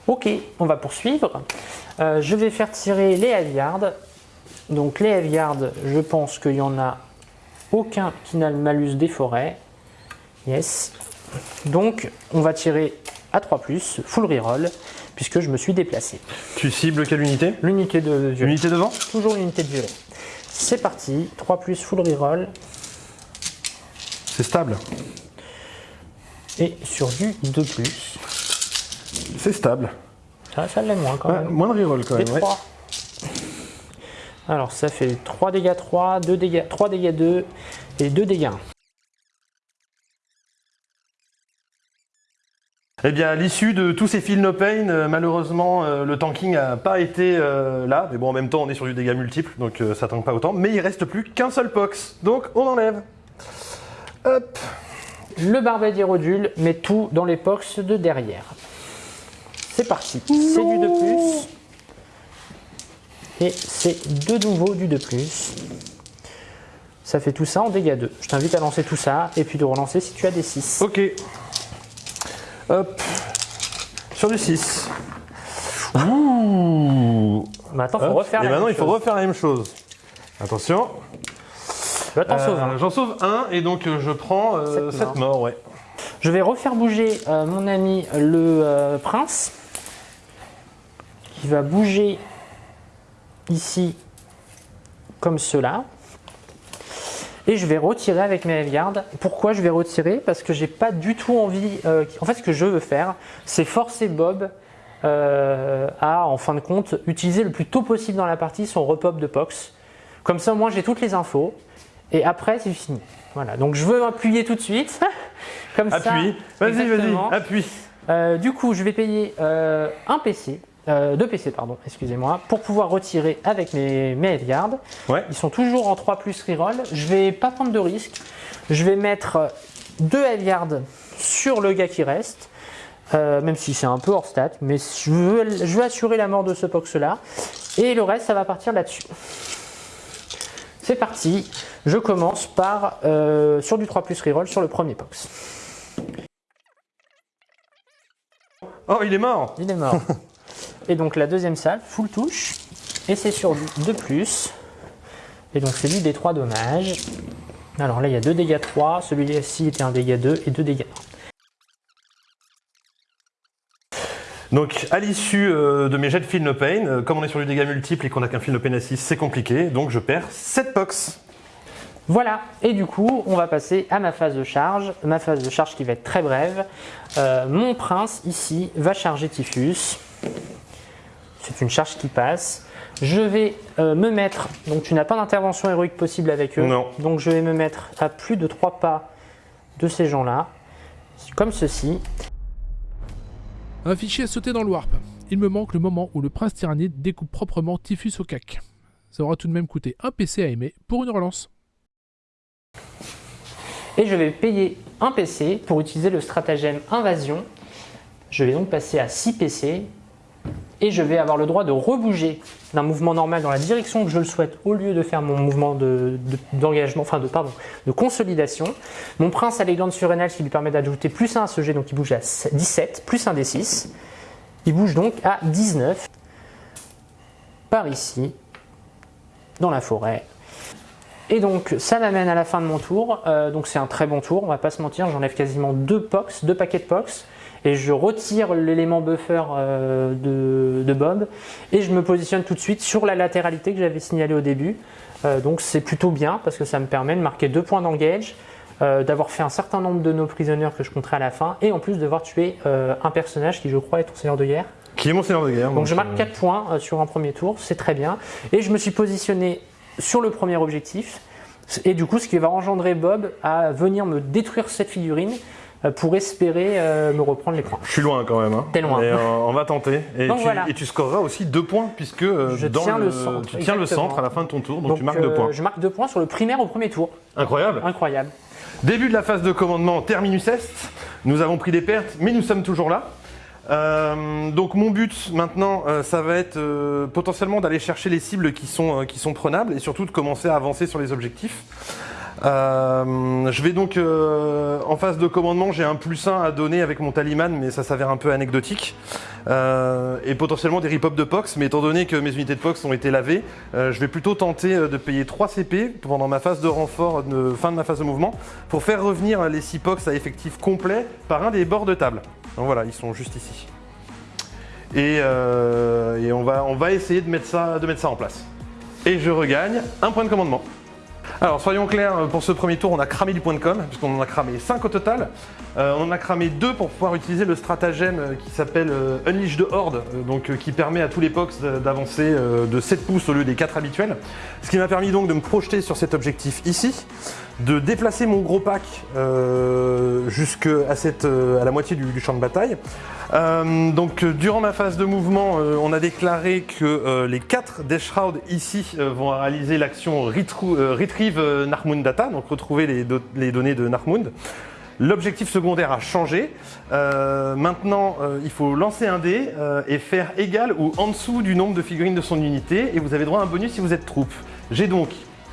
Ok, on va poursuivre. Euh, je vais faire tirer les Heaveyard. Donc les Heaveyard, je pense qu'il n'y en a aucun qui n'a le malus des forêts. Yes. Donc on va tirer à 3 full reroll, puisque je me suis déplacé. Tu cibles quelle unité? L'unité de violet. Unité devant Toujours l'unité de violet. C'est parti, 3 full reroll. C'est stable. Et sur du 2 C'est stable. Ça, ça l'est moins quand Ouais, même. moins de reroll quand Et même. ouais. 3. Alors ça fait 3 dégâts 3, 2 dégâts, 3 dégâts 2 et 2 dégâts 1. Eh bien, à l'issue de tous ces fils no pain, euh, malheureusement, euh, le tanking n'a pas été euh, là. Mais bon, en même temps, on est sur du dégât multiple, donc euh, ça tank pas autant. Mais il reste plus qu'un seul pox. Donc, on enlève. Hop. Le barbadier rodule met tout dans les box de derrière. C'est parti. C'est du 2 plus. Et c'est de nouveau du 2 plus. Ça fait tout ça en dégâts 2. Je t'invite à lancer tout ça et puis de relancer si tu as des 6. Ok. Hop. Sur du 6. Ouh. Maintenant, il faut refaire Et la maintenant, même il faut refaire la même chose. Attention. T'en Euh. J'en sauve un et donc euh, je prends euh, Sept 7 morts. morts, ouais. Je vais refaire bouger euh, mon ami le euh, prince, qui va bouger ici comme cela. Et je vais retirer avec mes gardes. Pourquoi je vais retirer? Parce que j'ai pas du tout envie. euh, en fait, ce que je veux faire, c'est forcer Bob euh, à, en fin de compte, utiliser le plus tôt possible dans la partie son repop de Pox. Comme ça, moi, j'ai toutes les infos. Et après, c'est fini. Voilà. Donc, je veux appuyer tout de suite. <laughs> Comme ça. Appuie. Vas-y, vas-y, appuie. Euh, du coup, je vais payer euh, un PC, euh, deux PC, pardon, excusez-moi, pour pouvoir retirer avec mes, mes Headguards. Ouais. Ils sont toujours en 3 plus reroll. Je vais pas prendre de risque. Je vais mettre deux Headguards sur le gars qui reste. euh, même si c'est un peu hors stat, mais je veux, je veux assurer la mort de ce pox là. Et le reste, ça va partir là-dessus. C'est parti. Je commence par euh, sur du 3 plus reroll sur le premier pox. Oh, il est mort. Il est mort. <laughs> et donc la deuxième salle, full touche. Et c'est sur du 2 plus. Et donc c'est lui des 3 dommages. Alors là il y a 2 dégâts 3, celui-ci était un dégât 2 et 2 dégâts 1. Donc, à l'issue euh, de mes jets de Feel No Pain, euh, comme on est sur du dégât multiple et qu'on a qu'un Feel No Pain à 6, c'est compliqué. Donc, je perds 7 pox. Voilà, et du coup on va passer à ma phase de charge. Ma phase de charge qui va être très brève. Euh, mon prince ici va charger Typhus. C'est une charge qui passe. Je vais euh, me mettre, donc tu n'as pas d'intervention héroïque possible avec eux. Non. Donc je vais me mettre à plus de 3 pas de ces gens-là, comme ceci. Un fichier a sauté dans le warp. Il me manque le moment où le prince tyrannide découpe proprement Typhus au cac. Ça aura tout de même coûté un PC à aimer pour une relance. Et je vais payer un PC pour utiliser le stratagème invasion. Je vais donc passer à 6 PC. Et je vais avoir le droit de rebouger d'un mouvement normal dans la direction que je le souhaite au lieu de faire mon mouvement de- de- d'engagement, enfin de, pardon, de consolidation. Mon prince a les glandes surrénales qui lui permet d'ajouter plus 1 à ce jet, donc il bouge à 17, plus 1 des 6. Il bouge donc à 19 par ici, dans la forêt. Et donc ça m'amène à la fin de mon tour. Euh, donc c'est un très bon tour, on va pas se mentir. J'enlève quasiment deux pox, deux paquets de pox. Et je retire l'élément buffer euh, de, de Bob. Et je me positionne tout de suite sur la latéralité que j'avais signalée au début. Euh, donc c'est plutôt bien parce que ça me permet de marquer deux points d'engage. euh, d'avoir fait un certain nombre de nos prisonniers que je compterai à la fin. Et en plus devoir tuer un personnage qui je crois est ton seigneur de guerre. Qui est mon seigneur de guerre. Donc je marque euh, 4 points sur un premier tour, c'est très bien. Et je me suis positionné sur le premier objectif. Et du coup, ce qui va engendrer Bob à venir me détruire cette figurine pour espérer euh, me reprendre les points. Je suis loin quand même. Hein. T'es loin. Mais, <laughs> euh, on va tenter. Et, Donc tu, voilà. et tu scoreras aussi 2 points puisque euh, Je dans tiens le centre, tu tiens le centre à la fin de ton tour. Donc, Donc tu marques 2 euh, points. je marque 2 points sur le primaire au premier tour. Incroyable. Incroyable. Début de la phase de commandement terminus est. Nous avons pris des pertes, mais nous sommes toujours là. Euh, donc mon but maintenant, euh, ça va être euh, potentiellement d'aller chercher les cibles qui sont, euh, qui sont prenables et surtout de commencer à avancer sur les objectifs. Euh, je vais donc euh, en phase de commandement, j'ai un plus 1 à donner avec mon taliman, mais ça s'avère un peu anecdotique. Euh, et potentiellement des ripop de Pox, mais étant donné que mes unités de Pox ont été lavées, je vais plutôt tenter de payer 3 CP pendant ma phase de renfort fin de ma phase de mouvement pour faire revenir les 6 Pox à effectif complet par un des bords de table. Donc voilà, ils sont juste ici. Et, on, va, essayer de mettre ça en place. Et je regagne un point de commandement. Alors soyons clairs, pour ce premier tour, on a cramé du point de com, puisqu'on en a cramé 5 au total. Euh, on en a cramé 2 pour pouvoir utiliser le stratagème euh, qui s'appelle euh, Unleash de Horde, euh, donc, euh, qui permet à tous les POX d'avancer euh, de 7 pouces au lieu des 4 habituels. Ce qui m'a permis donc de me projeter sur cet objectif ici, de déplacer mon gros pack euh, jusqu'à euh, la moitié du, champ de bataille. Euh, donc durant ma phase de mouvement, on a déclaré que les 4 Death Shroud ici vont réaliser l'action Retrieve Narmund Data, donc retrouver les, do- les données de Narmund. L'objectif secondaire a changé. Maintenant, il faut lancer un dé et faire égal ou en dessous du nombre de figurines de son unité et vous avez droit à un bonus si vous êtes troupe. J'ai donc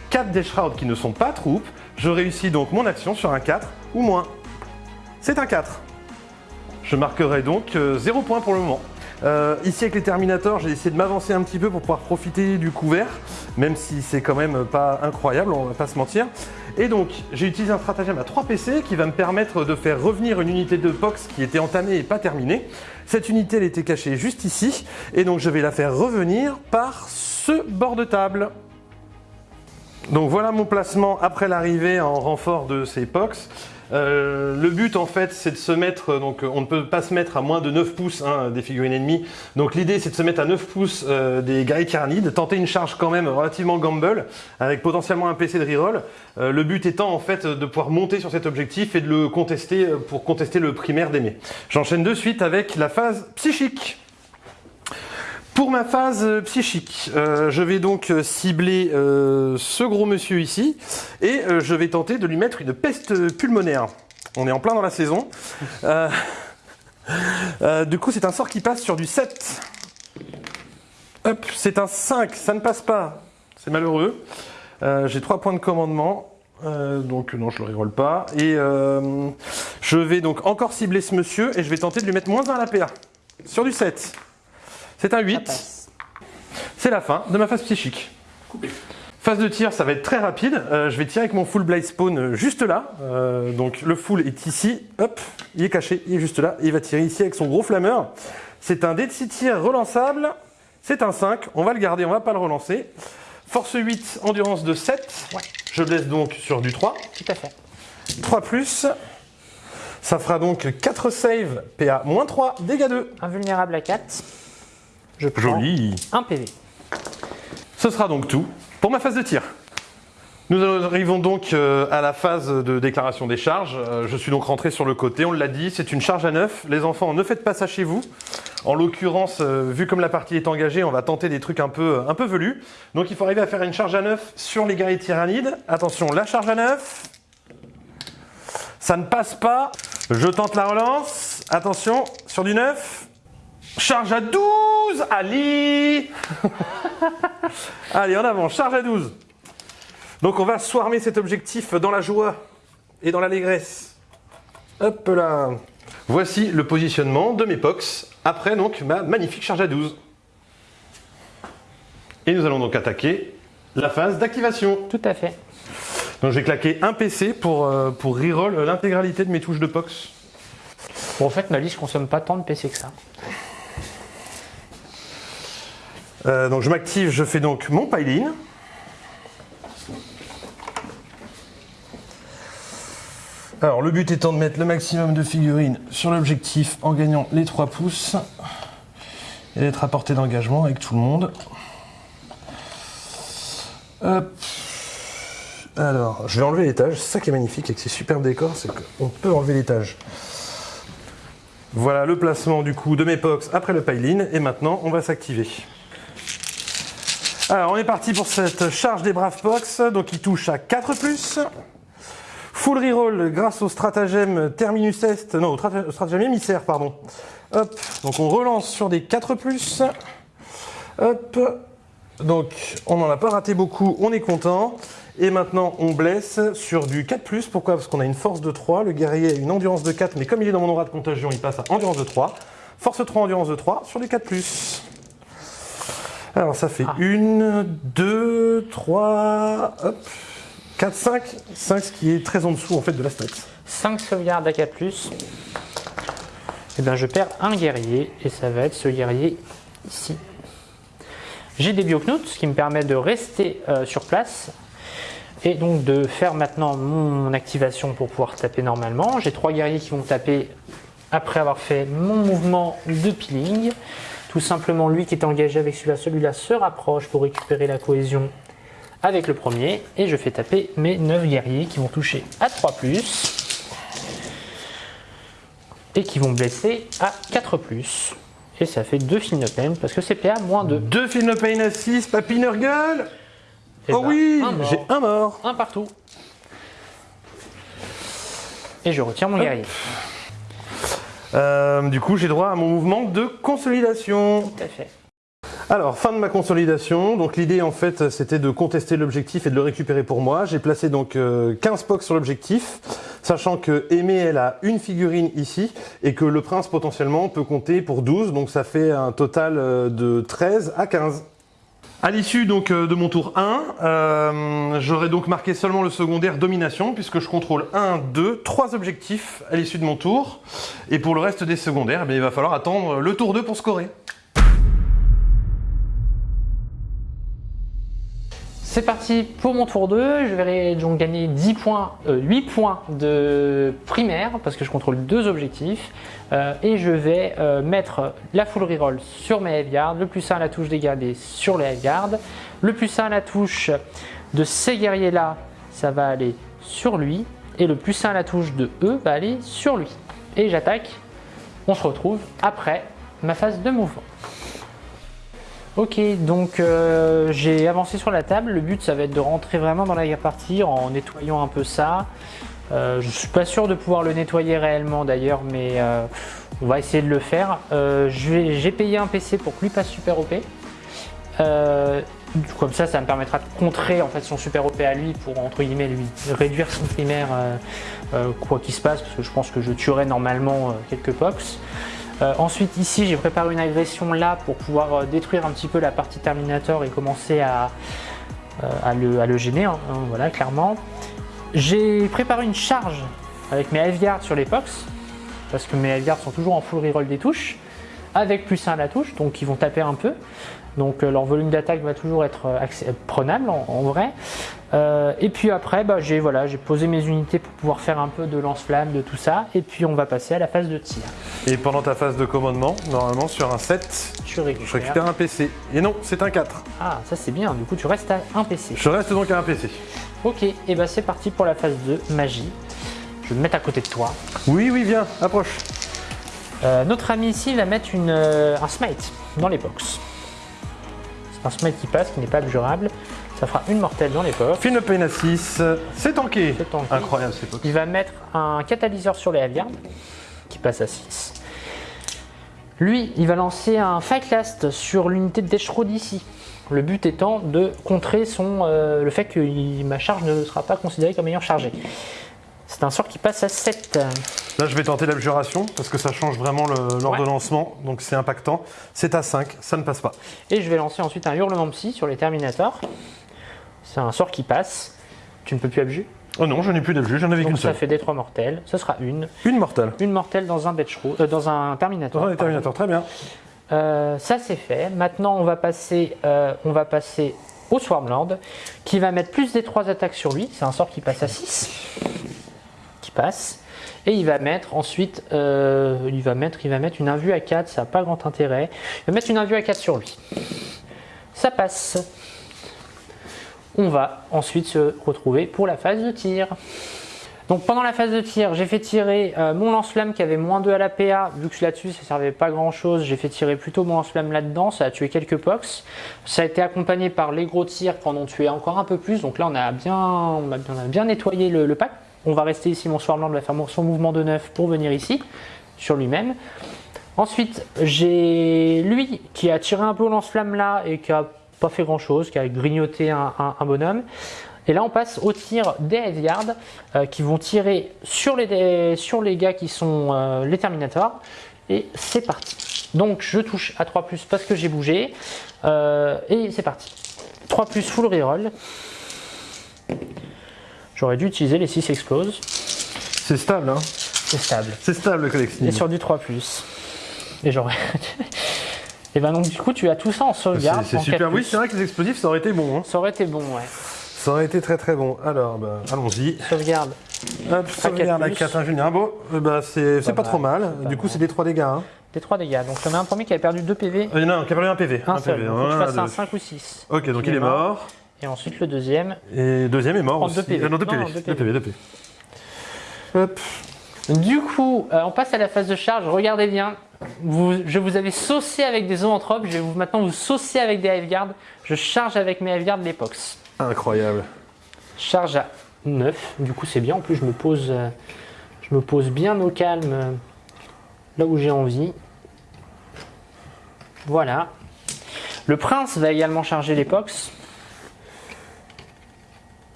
4 Death Shroud qui ne sont pas troupes. Je réussis donc mon action sur un 4 ou moins. C'est un 4. Je marquerai donc 0 points pour le moment. Euh, ici avec les Terminators, j'ai essayé de m'avancer un petit peu pour pouvoir profiter du couvert, même si c'est quand même pas incroyable, on va pas se mentir. Et donc j'ai utilisé un stratagème à 3 PC qui va me permettre de faire revenir une unité de POX qui était entamée et pas terminée. Cette unité elle était cachée juste ici, et donc je vais la faire revenir par ce bord de table. Donc voilà mon placement après l'arrivée en renfort de ces POX. Euh, le but en fait c'est de se mettre, donc on ne peut pas se mettre à moins de 9 pouces hein, des figurines ennemies, donc l'idée c'est de se mettre à 9 pouces euh, des guerriers tyrannides, de tenter une charge quand même relativement gamble, avec potentiellement un PC de reroll, euh, le but étant en fait de pouvoir monter sur cet objectif et de le contester pour contester le primaire d'aimer. J'enchaîne de suite avec la phase psychique. Pour ma phase psychique, euh, je vais donc cibler euh, ce gros monsieur ici et euh, je vais tenter de lui mettre une peste pulmonaire. On est en plein dans la saison. <laughs> du coup, c'est un sort qui passe sur du 7. Hop, c'est un 5, ça ne passe pas. C'est malheureux. J'ai 3 points de commandement. donc non, je le reroll pas. Et je vais donc encore cibler ce monsieur et je vais tenter de lui mettre moins 1 à la PA. Sur du 7. C'est un 8. C'est la fin de ma phase psychique. Phase de tir, ça va être très rapide. Euh, je vais tirer avec mon full blade spawn euh, juste là. Euh, donc le full est ici. Hop, il est caché, il est juste là. il va tirer ici avec son gros flammeur. C'est un dé de 6 tirs relançable. C'est un 5. On va le garder, on va pas le relancer. Force 8, endurance de 7. Je blesse donc sur du 3. Tout à fait. 3 plus. Ça fera donc 4 saves, PA moins 3, dégâts 2. Invulnérable à 4. Je Joli. un PV. Ce sera donc tout pour ma phase de tir. Nous arrivons donc euh, à la phase de déclaration des charges. Euh, je suis donc rentré sur le côté, on l'a dit, c'est une charge à neuf. Les enfants, ne faites pas ça chez vous. En l'occurrence, euh, vu comme la partie est engagée, on va tenter des trucs un peu, un peu velus. Donc il faut arriver à faire une charge à neuf sur les guerriers tyrannides. Attention, la charge à neuf. Ça ne passe pas. Je tente la relance. Attention, sur du 9. Charge à 12 Ali <laughs> Allez, en avant, charge à 12 Donc on va swarmer cet objectif dans la joie et dans l'allégresse. Hop là Voici le positionnement de mes POX après donc ma magnifique charge à 12. Et nous allons donc attaquer la phase d'activation. Tout à fait. Donc je vais claquer un PC pour, euh, pour reroll l'intégralité de mes touches de POX. Bon, en fait, ma liste consomme pas tant de PC que ça. Euh, donc je m'active, je fais donc mon pile-in. Alors le but étant de mettre le maximum de figurines sur l'objectif en gagnant les 3 pouces et d'être à portée d'engagement avec tout le monde. Alors, je vais enlever l'étage. C'est ça qui est magnifique avec ces superbes décors, c'est qu'on peut enlever l'étage. Voilà le placement du coup de mes box après le pile-in et maintenant on va s'activer. Alors, on est parti pour cette charge des Braves Box, donc il touche à 4+. Full reroll grâce au stratagème Terminus Est, non, au stratagème émissaire, pardon. Hop, donc on relance sur des 4+. Hop, donc on n'en a pas raté beaucoup, on est content. Et maintenant, on blesse sur du 4+. Pourquoi? Parce qu'on a une force de 3. Le guerrier a une endurance de 4, mais comme il est dans mon aura de contagion, il passe à endurance de 3. Force 3, endurance de 3 sur du 4+. Alors ça fait 1, 2, 3, 4, 5. 5 ce qui est très en dessous en fait de la stat. 5 sauvegardes à 4 Et eh bien je perds un guerrier et ça va être ce guerrier ici. J'ai des bioknouts, ce qui me permet de rester euh, sur place et donc de faire maintenant mon activation pour pouvoir taper normalement. J'ai trois guerriers qui vont taper après avoir fait mon mouvement de peeling. Tout simplement, lui qui est engagé avec celui-là, celui-là se rapproche pour récupérer la cohésion avec le premier. Et je fais taper mes 9 guerriers qui vont toucher à 3+. Et qui vont blesser à 4+. Et ça fait 2 film pain parce que c'est PA moins 2. 2 film pain à 6, papiner gueule eh Oh ben, oui, j'ai un mort. Un partout. Et je retire mon guerrier. Euh, du coup, j'ai droit à mon mouvement de consolidation. Tout à fait. Alors, fin de ma consolidation. Donc l'idée, en fait, c'était de contester l'objectif et de le récupérer pour moi. J'ai placé donc 15 euh, POC sur l'objectif. sachant que Aimée, elle a une figurine ici, et que le prince potentiellement peut compter pour 12, donc ça fait un total euh, de 13 à 15. À l'issue donc euh, de mon tour 1, euh, j'aurai donc marqué seulement le secondaire domination puisque je contrôle 1, 2, 3 objectifs à l'issue de mon tour. Et pour le reste des secondaires, eh il va falloir attendre le tour 2 pour scorer. C'est parti pour mon tour 2. Je vais donc gagner 10 points, 8 euh, points de primaire parce que je contrôle deux objectifs. Euh, et je vais euh, mettre la full reroll sur mes guard, le plus 1 à la touche des gardés sur les guard, le plus 1 à la touche de ces guerriers là, ça va aller sur lui. Et le plus 1 à la touche de eux va aller sur lui. Et j'attaque. On se retrouve après ma phase de mouvement. Ok, donc euh, j'ai avancé sur la table. Le but, ça va être de rentrer vraiment dans la partie en nettoyant un peu ça. Euh, je ne suis pas sûr de pouvoir le nettoyer réellement d'ailleurs, mais euh, on va essayer de le faire. j'ai payé un PC pour que lui passe super OP. comme ça, ça me permettra de contrer en fait son super OP à lui pour entre guillemets lui réduire son primaire quoi qu'il se passe, parce que je pense que je tuerai normalement quelques pox. Euh, ensuite ici j'ai préparé une agression là pour pouvoir euh, détruire un petit peu la partie Terminator et commencer à, euh, le, gêner, hein, hein, voilà clairement. J'ai préparé une charge avec mes Elfguards sur les Pox, parce que mes Elfguards sont toujours en full reroll des touches, avec plus 1 à la touche, donc ils vont taper un peu. Donc leur volume d'attaque va toujours être prenable en vrai. Euh, et puis après, bah, j'ai voilà, posé mes unités pour pouvoir faire un peu de lance-flamme, de tout ça. Et puis on va passer à la phase de tir. Et pendant ta phase de commandement, normalement sur un 7, tu récupères. je récupère un PC. Et non, c'est un 4. Ah, ça c'est bien, du coup tu restes à un PC. Je reste donc à un PC. Ok, et bah c'est parti pour la phase de magie. Je vais me mettre à côté de toi. Oui, oui, viens, approche. Euh, notre ami ici va mettre une, euh, un smite dans les box. C'est un smite qui passe, qui n'est pas abjurable. Ça fera une mortelle dans l'époque. Fine pain à 6, c'est tanké. Incroyable cette Il va mettre un catalyseur sur les Aviards qui passe à 6. Lui, il va lancer un Last sur l'unité de Deshrod ici. Le but étant de contrer son, euh, le fait que ma charge ne sera pas considérée comme ayant chargé. C'est un sort qui passe à 7. Là, je vais tenter l'abjuration parce que ça change vraiment l'ordonnancement, donc c'est impactant. C'est à 5, ça ne passe pas. Et je vais lancer ensuite un hurlement psy sur les Terminators. C'est un sort qui passe. Tu ne peux plus abjurer? Oh non, je n'ai plus d'abjure, j'en avais qu'une seule. Ça fait des trois mortels. Ce sera une. Une mortelle. Une mortelle dans un euh, dans un Terminator. Dans un Terminator, très bien. Euh, ça c'est fait. Maintenant, on va passer, euh, on va passer au Swarmlord, qui va mettre plus des trois attaques sur lui. C'est un sort qui passe à 6. Passe. Et il va mettre ensuite, il va mettre, il va mettre une invue à 4, ça n'a pas grand intérêt. Il va mettre une invue à 4 sur lui. Ça passe on va ensuite se retrouver pour la phase de tir. Donc pendant la phase de tir, j'ai fait tirer euh, mon lance-flamme qui avait moins 2 à la PA. Vu que là-dessus, ça servait pas grand-chose, j'ai fait tirer plutôt mon lance-flamme là-dedans. Ça a tué quelques pox. Ça a été accompagné par les gros tirs en ont tué encore un peu plus. Donc là, on a bien, on a bien, nettoyé le, pack. On va rester ici, mon Swarmland va faire son mouvement de neuf pour venir ici, sur lui-même. Ensuite, j'ai lui qui a tiré un peu au lance-flamme là et qui a pas fait grand chose, qui a grignoté un, bonhomme. Et là, on passe au tir des Heavyards euh, qui vont tirer sur les, sur les gars qui sont euh, les Terminators. Et c'est parti. Donc, je touche à 3 parce que j'ai bougé. Euh, et c'est parti. 3 full reroll. J'aurais dû utiliser les 6 exploses. C'est stable, hein C'est stable. C'est stable le collectif. Et sur du 3 Et j'aurais. <laughs> Et ben donc du coup tu as tout ça en sauvegarde. C'est super, oui c'est vrai que les explosifs ça aurait été bon. Hein. Ça aurait été bon ouais. Ça aurait été très très bon. Alors bah, allons-y. Sauvegarde. Hop, sauvegarde à 4 ingénieurs. Bon, bah, c'est pas, pas trop mal. Du coup c'est des 3 dégâts. Hein. Des 3 dégâts. Donc on a un premier qui avait perdu 2 PV. Euh, non, qui a perdu 1 PV. Un, seul. PV. Donc, tu fasses un 5 ou 6. Ok, donc il, est mort. Et ensuite le deuxième. Et le deuxième est mort aussi. 2 PV. Euh, non, 2 PV. 2 PV, 2 PV. Hop. Du coup, euh, on passe à la phase de charge. Regardez bien, je vous avais saucé avec des zoanthropes, je vais vous, maintenant vous saucer avec des Hiveguards. Je charge avec mes Hiveguards l'épox. Incroyable. Charge à 9, du coup c'est bien. En plus, je me pose, euh, je me pose bien au calme là où j'ai envie. Voilà. Le prince va également charger l'épox.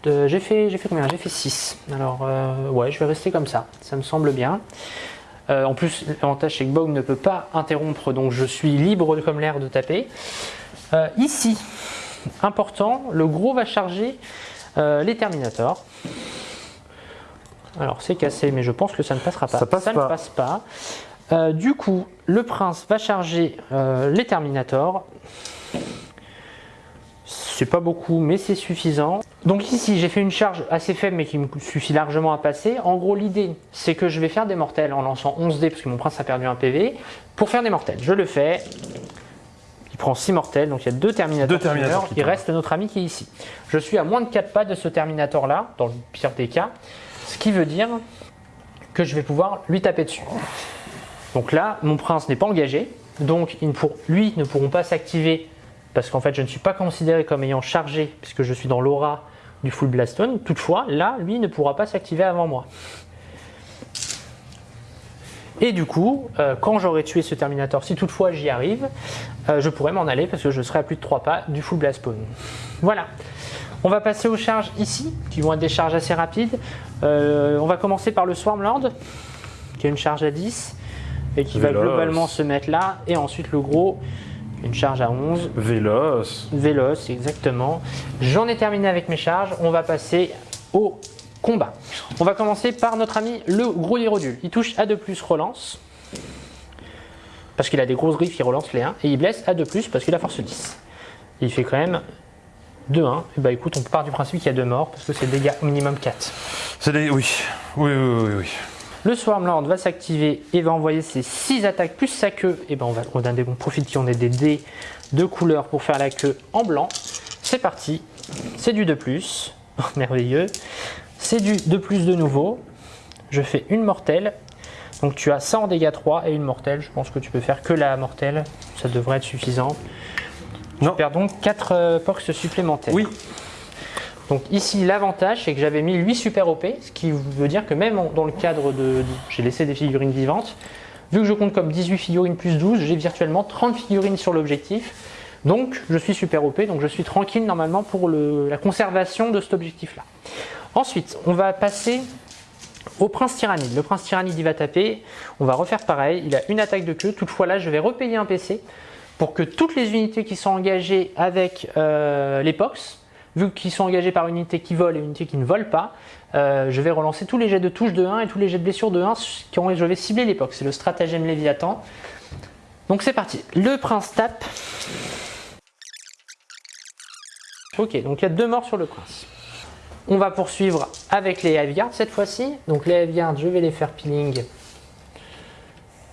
Euh, j'ai fait, combien? J'ai fait 6. Alors, euh, ouais, je vais rester comme ça. Ça me semble bien. Euh, en plus, l'avantage c'est que Bog ne peut pas interrompre, donc je suis libre comme l'air de taper. Euh, ici, important, le gros va charger les Terminators. Alors c'est cassé, mais je pense que ça ne passera pas. Ça passe ne pas. passe pas. Du coup, le prince va charger les Terminators. C'est pas beaucoup, mais c'est suffisant. Donc ici, j'ai fait une charge assez faible, mais qui me suffit largement à passer. En gros, l'idée, c'est que je vais faire des mortels en lançant 11 dés, parce que mon prince a perdu un PV. Pour faire des mortels, je le fais. Il prend 6 mortels, donc il y a deux Terminators. Deux qui Terminators Il reste notre ami qui est ici. Je suis à moins de 4 pas de ce Terminator-là, dans le pire des cas. Ce qui veut dire que je vais pouvoir lui taper dessus. Donc là, mon prince n'est pas engagé, donc il ne pour- lui ne pourront pas s'activer parce qu'en fait je ne suis pas considéré comme ayant chargé puisque je suis dans l'aura du full blastone. Toutefois, là, lui ne pourra pas s'activer avant moi. Et du coup, euh, quand j'aurai tué ce Terminator, si toutefois j'y arrive, euh, je pourrai m'en aller parce que je serai à plus de 3 pas du full blast spawn. Voilà. On va passer aux charges ici, qui vont être des charges assez rapides. Euh, on va commencer par le Swarmlord, qui a une charge à 10 et qui va globalement se mettre là. Et ensuite le gros, une charge à 11. Véloce. Véloce, exactement. J'en ai terminé avec mes charges. On va passer au combat. On va commencer par notre ami le gros Hierodule. Il touche à 2 plus relance. Parce qu'il a des grosses griffes, il relance les 1. Et il blesse à 2 plus parce qu'il a force 10. Il fait quand même 2-1. Et bah écoute, on part du principe qu'il y a 2 morts parce que c'est dégâts au minimum 4. C'est des. Oui. Oui, oui, oui, oui. Le Swarmlord va s'activer et va envoyer ses 6 attaques plus sa queue. Et ben on va on a des, on profite qu'on ait des dés de couleur pour faire la queue en blanc. C'est parti. C'est du 2 plus. Merveilleux. C'est du 2 plus de nouveau. Je fais une mortelle. Donc tu as ça en dégâts 3 et une mortelle. Je pense que tu peux faire que la mortelle. Ça devrait être suffisant. Non. Tu perds donc 4 pox supplémentaires. Oui. Donc ici, l'avantage, c'est que j'avais mis 8 super OP, ce qui veut dire que même dans le cadre de... j'ai laissé des figurines vivantes, vu que je compte comme 18 figurines plus 12, j'ai virtuellement 30 figurines sur l'objectif. Donc je suis super OP, donc je suis tranquille normalement pour la conservation de cet objectif-là. Ensuite, on va passer au prince tyrannide. Le prince tyrannide, il va taper. On va refaire pareil. Il a une attaque de queue. Toutefois, là, je vais repayer un PC pour que toutes les unités qui sont engagées avec euh, les POX, vu qu'ils sont engagés par une unité qui vole et une unité qui ne vole pas, euh, je vais relancer tous les jets de touche de 1 et tous les jets de blessure de 1 quand je vais cibler POX. C'est le stratagème Léviathan. Donc c'est parti. Le prince tape. Ok, donc il y a deux morts sur le prince. On va poursuivre avec les Hiveguards cette fois-ci. Donc les Hiveguards, je vais les faire peeling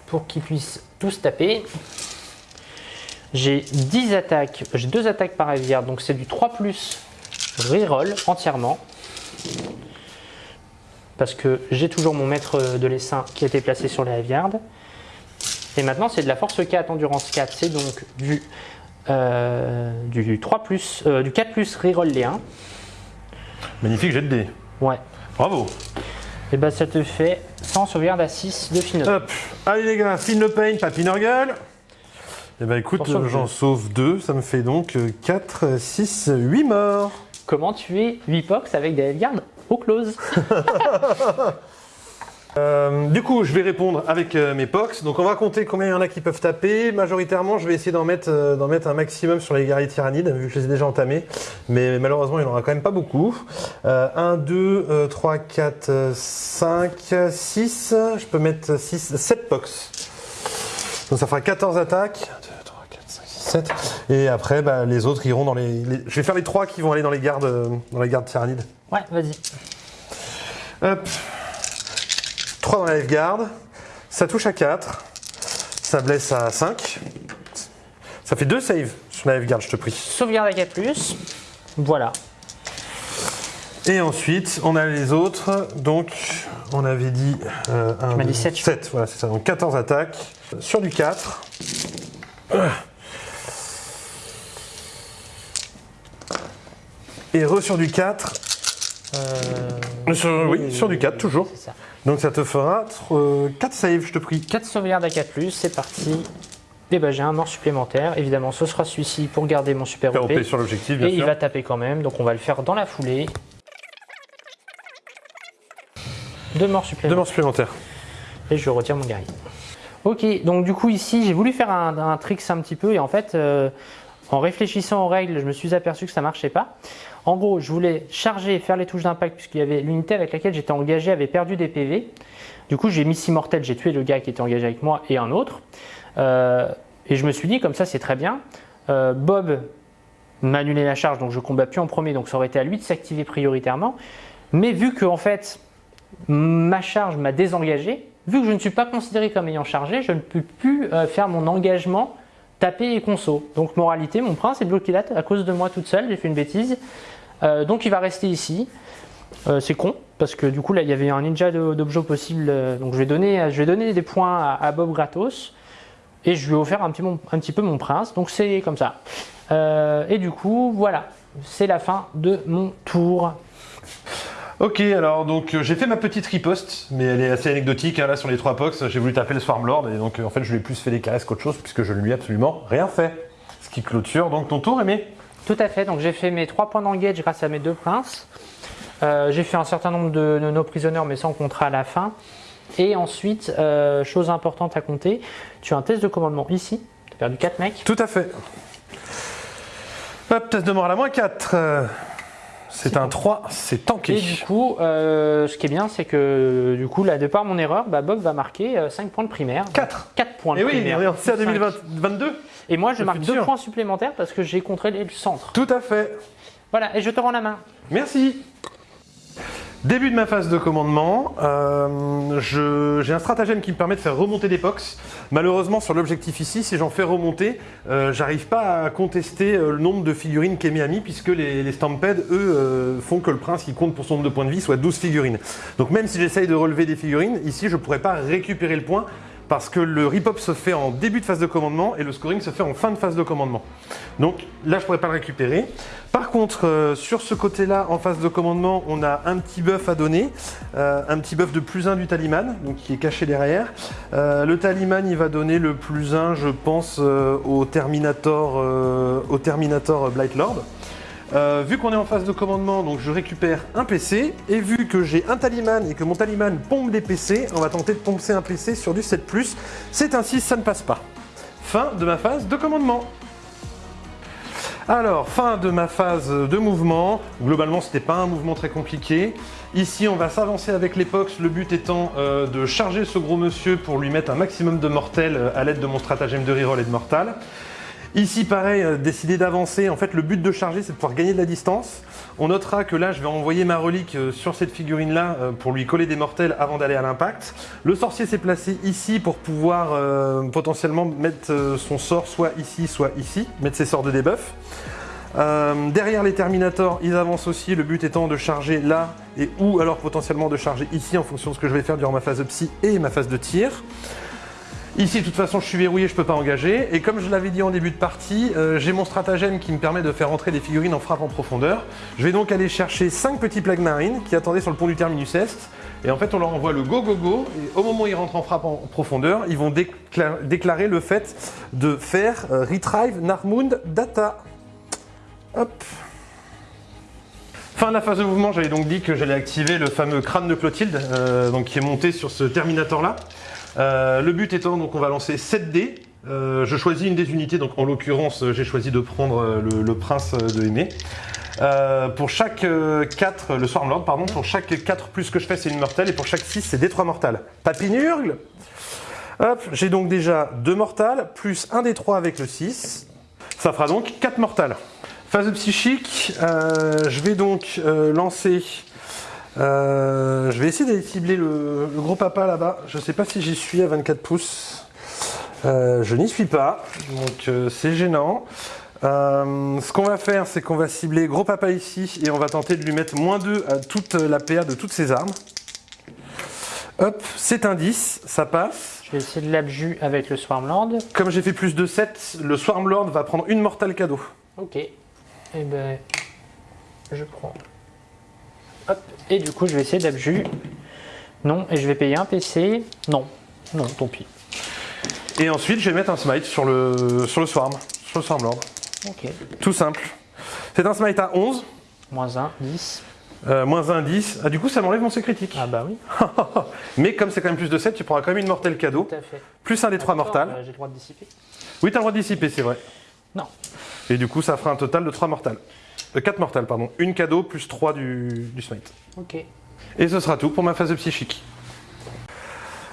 pour qu'ils puissent tous taper. J'ai 10 attaques, j'ai 2 attaques par Hiveguard, donc c'est du 3 reroll entièrement. Parce que j'ai toujours mon maître de l'essaim qui a été placé sur les Hiveguards. Et maintenant c'est de la force 4, endurance 4, c'est donc du, euh, du 3 plus, euh, du 4 plus reroll les 1. Magnifique jet de dés. Ouais. Bravo. Et bah ça te fait 100 sauvegarde à 6 de fine. Hop. Allez les gars, file le pain, papy Nurgle. Eh ben écoute, j'en sauve deux, ça me fait donc 4, 6, 8 morts. Comment tuer 8 pox avec des Hiveguards au close <laughs> Euh, du coup, je vais répondre avec euh, mes pox. Donc, on va compter combien il y en a qui peuvent taper. Majoritairement, je vais essayer d'en mettre, euh, mettre un maximum sur les guerriers tyrannides, vu que je les ai déjà entamés. Mais malheureusement, il n'y en aura quand même pas beaucoup. Euh, 1, 2, 3, 4, 5, 6. Je peux mettre 6, 7 pox. Donc, ça fera 14 attaques. 1, 2, 3, 4, 5, 6, 7. Et après, bah, les autres iront dans les, les- Je vais faire les 3 qui vont aller dans les gardes, euh, dans les gardes tyrannides. Ouais, vas-y. Hop. 3 dans la garde. Ça touche à 4. Ça blesse à 5. Ça fait 2 saves sur la garde, je te prie. Sauvegarde à 4+. Voilà. Et ensuite, on a les autres. Donc, on avait dit. Euh, un, m'as dit deux, sept. sept, voilà, c'est ça. Donc 14 attaques. Sur du 4. Et re sur du 4. Euh, Sur- oui, sur du 4, toujours. Ça. Donc ça te fera 4 saves, je te prie. 4 sauvegardes à 4+, c'est parti. Et bah j'ai un mort supplémentaire. Évidemment, ce sera celui-ci pour garder mon super OP. OP sur l'objectif, bien Et il va taper quand même, donc on va le faire dans la foulée. Deux morts Deux supplémentaires. morts supplémentaires. Et je retire mon guerrier. Ok, donc du coup ici j'ai voulu faire un, un trick un petit peu et en fait euh, en réfléchissant aux règles je me suis aperçu que ça marchait pas. En gros je voulais charger et faire les touches d'impact puisqu'il y avait l'unité avec laquelle j'étais engagé avait perdu des PV. Du coup j'ai mis 6 mortels, j'ai tué le gars qui était engagé avec moi et un autre. Euh, et je me suis dit comme ça c'est très bien. Euh, Bob m'a annulé la charge donc je combats plus en premier donc ça aurait été à lui de s'activer prioritairement. Mais vu que en fait ma charge m'a désengagé. Vu que je ne suis pas considéré comme ayant chargé, je ne peux plus euh, faire mon engagement taper et conso. Donc moralité, mon prince est bloqué là à cause de moi toute seule, j'ai fait une bêtise. Euh, donc il va rester ici. Euh, c'est con parce que du coup là il y avait un ninja d'objets possible. euh, donc je vais donner, je vais des points à, Bob gratos et je lui ai offert un petit, peu mon prince. Donc c'est comme ça. Et du coup voilà, c'est la fin de mon tour. Ok, alors donc euh, j'ai fait ma petite riposte, mais elle est assez anecdotique. hein, là sur les trois pox, j'ai voulu taper le Swarmlord et donc euh, en fait je lui ai plus fait des caresses qu'autre chose puisque je ne lui ai absolument rien fait. Ce qui clôture donc ton tour, Aimé. Tout à fait, donc j'ai fait mes 3 points d'engage grâce à mes deux princes. Euh, j'ai fait un certain nombre de, de nos prisonniers mais sans contrat à la fin. Et ensuite, chose importante à compter, tu as un test de commandement ici. Tu as perdu 4 mecs. Tout à fait. Hop, test de mort à la moins 4. C'est un 3, c'est tanké. Et du coup, euh, ce qui est bien, c'est que du coup, là, de par mon erreur, bah, Bob va marquer 5 points de primaire. 4. 4 points de Et oui, primaire. est c'est à Cinq. 2022. Et moi, je Le marque futur. 2 points supplémentaires parce que j'ai contrôlé le centre. Tout à fait. Voilà, et je te rends la main. Merci. Début de ma phase de commandement, euh, j'ai un stratagème qui me permet de faire remonter des pox. Malheureusement, sur l'objectif ici, si j'en fais remonter, euh, j'arrive pas à contester euh, le nombre de figurines qu'Aimé a mis, puisque les, les eux, font que le prince qui compte pour son nombre de points de vie soit 12 figurines. Donc même si j'essaye de relever des figurines, ici, je pourrais pas récupérer le point, parce que le rip-up se fait en début de phase de commandement et le scoring se fait en fin de phase de commandement. Donc là, je pourrais pas le récupérer. Par contre, euh, sur ce côté-là, en phase de commandement, on a un petit buff à donner, euh, un petit buff de plus 1 du taliman, donc qui est caché derrière. Euh, le taliman, il va donner le plus 1, je pense, au Terminator, au Terminator Blight Lord. Euh, vu qu'on est en phase de commandement, donc je récupère un PC, et vu que j'ai un taliman et que mon taliman pompe des PC, on va tenter de pomper un PC sur du 7+, c'est 6, ça ne passe pas. Fin de ma phase de commandement. Alors, fin de ma phase de mouvement. Globalement, c'était pas un mouvement très compliqué. Ici, on va s'avancer avec l'épox, le but étant euh, de charger ce gros monsieur pour lui mettre un maximum de mortels euh, à l'aide de mon stratagème de reroll et de mortal. Ici, pareil, euh, décider d'avancer. En fait, le but de charger, c'est de pouvoir gagner de la distance. On notera que là, je vais envoyer ma relique euh, sur cette figurine-là euh, pour lui coller des mortels avant d'aller à l'impact. Le sorcier s'est placé ici pour pouvoir potentiellement mettre son sort soit ici, soit ici, mettre ses sorts de debuff. Euh, derrière les Terminators, ils avancent aussi, le but étant de charger là et ou alors potentiellement de charger ici en fonction de ce que je vais faire durant ma phase de psy et ma phase de tir. Ici, de toute façon, je suis verrouillé, je peux pas engager. Et comme je l'avais dit en début de partie, euh, j'ai mon stratagème qui me permet de faire entrer des figurines en frappe en profondeur. Je vais donc aller chercher 5 petits plagues marines qui attendaient sur le pont du Terminus Est. Et en fait, on leur envoie le go go go. Et au moment où ils rentrent en frappe en profondeur, ils vont décla- déclarer le fait de faire euh, Retrieve Data. Hop. Fin de la phase de mouvement, j'avais donc dit que j'allais activer le fameux crâne de Clotilde, euh, donc qui est monté sur ce Terminator là. Euh, le but étant donc on va lancer 7 dés. Euh, je choisis une des unités, donc en l'occurrence j'ai choisi de prendre euh, le, le prince de Aimé. Euh, pour chaque 4, le Swarmlord, pardon, pour chaque 4 plus que je fais c'est une mortelle et pour chaque 6 c'est des 3 mortales. Papinurgle Hop, j'ai donc déjà 2 mortales, plus un des 3 avec le 6. Ça fera donc 4 mortales. Phase psychique, euh, je vais donc euh, lancer. Euh, je vais essayer d'aller cibler le, le gros papa là-bas. Je ne sais pas si j'y suis à 24 pouces. Euh, je n'y suis pas, donc euh, c'est gênant. Ce qu'on va faire, c'est qu'on va cibler gros papa ici et on va tenter de lui mettre moins 2 à toute la PA de toutes ses armes. Hop, c'est un 10, ça passe. Je vais essayer de l'abjus avec le Swarmlord. Comme j'ai fait plus de 7, le Swarmlord va prendre une mortale cadeau. Ok. Et ben, je prends. Hop. Et du coup, je vais essayer d'abjus. Non. Et je vais payer un PC. Non. Non, tant pis. Et ensuite, je vais mettre un smite sur le, sur le Swarm, sur le Swarmlord. Ok. Tout simple. C'est un smite à 11. Moins 1, 10. Euh, moins 1, 10. Ah, du coup, ça m'enlève mon C critique. Ah bah oui, <laughs> Mais comme c'est quand même plus de 7, tu prendras quand même une mortelle cadeau. tout à fait. Plus un des 3 mortales. Euh, J'ai le droit de dissiper Oui, t'as le droit de dissiper, c'est vrai. Non. Et du coup, ça fera un total de 3 mortales. De 4 mortales, pardon. Une cadeau plus 3 du, du smite. Ok. Et ce sera tout pour ma phase de psychique.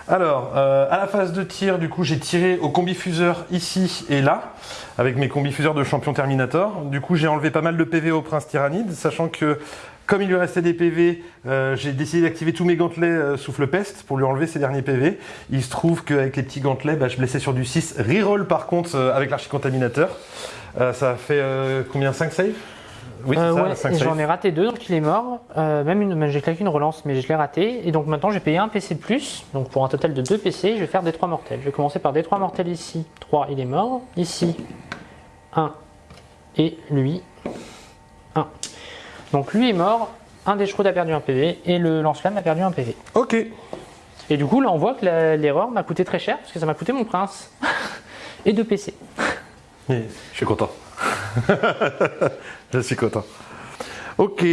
Alors, euh, à la phase de tir, du coup, j'ai tiré au combifuseur ici et là, avec mes combifuseurs de champion Terminator. Du coup, j'ai enlevé pas mal de PV au prince tyrannide, sachant que comme il lui restait des PV, euh, j'ai décidé d'activer tous mes gantelets euh, souffle peste pour lui enlever ses derniers PV. Il se trouve qu'avec les petits gantelets, bah, je blessais sur du 6. Reroll par contre euh, avec l'archicontaminateur. Euh, ça a fait euh, combien? 5 saves? Oui, c'est Euh, ça, ouais, 5 et saves. j'en ai raté deux, donc il est mort. Euh, même une, même j'ai claqué une relance, mais je l'ai raté. Et donc maintenant j'ai payé un PC de plus. Donc pour un total de deux PC, je vais faire des 3 mortels. Je vais commencer par des 3 mortels ici. 3, il est mort. Ici, 1. Et lui, 1. Donc lui est mort. Un des a perdu un PV et le lance-flamme a perdu un PV. Ok. Et du coup, là, on voit que l'erreur m'a coûté très cher parce que ça m'a coûté mon prince <laughs> et deux PC. Et Je suis content. <laughs> je suis content. Ok.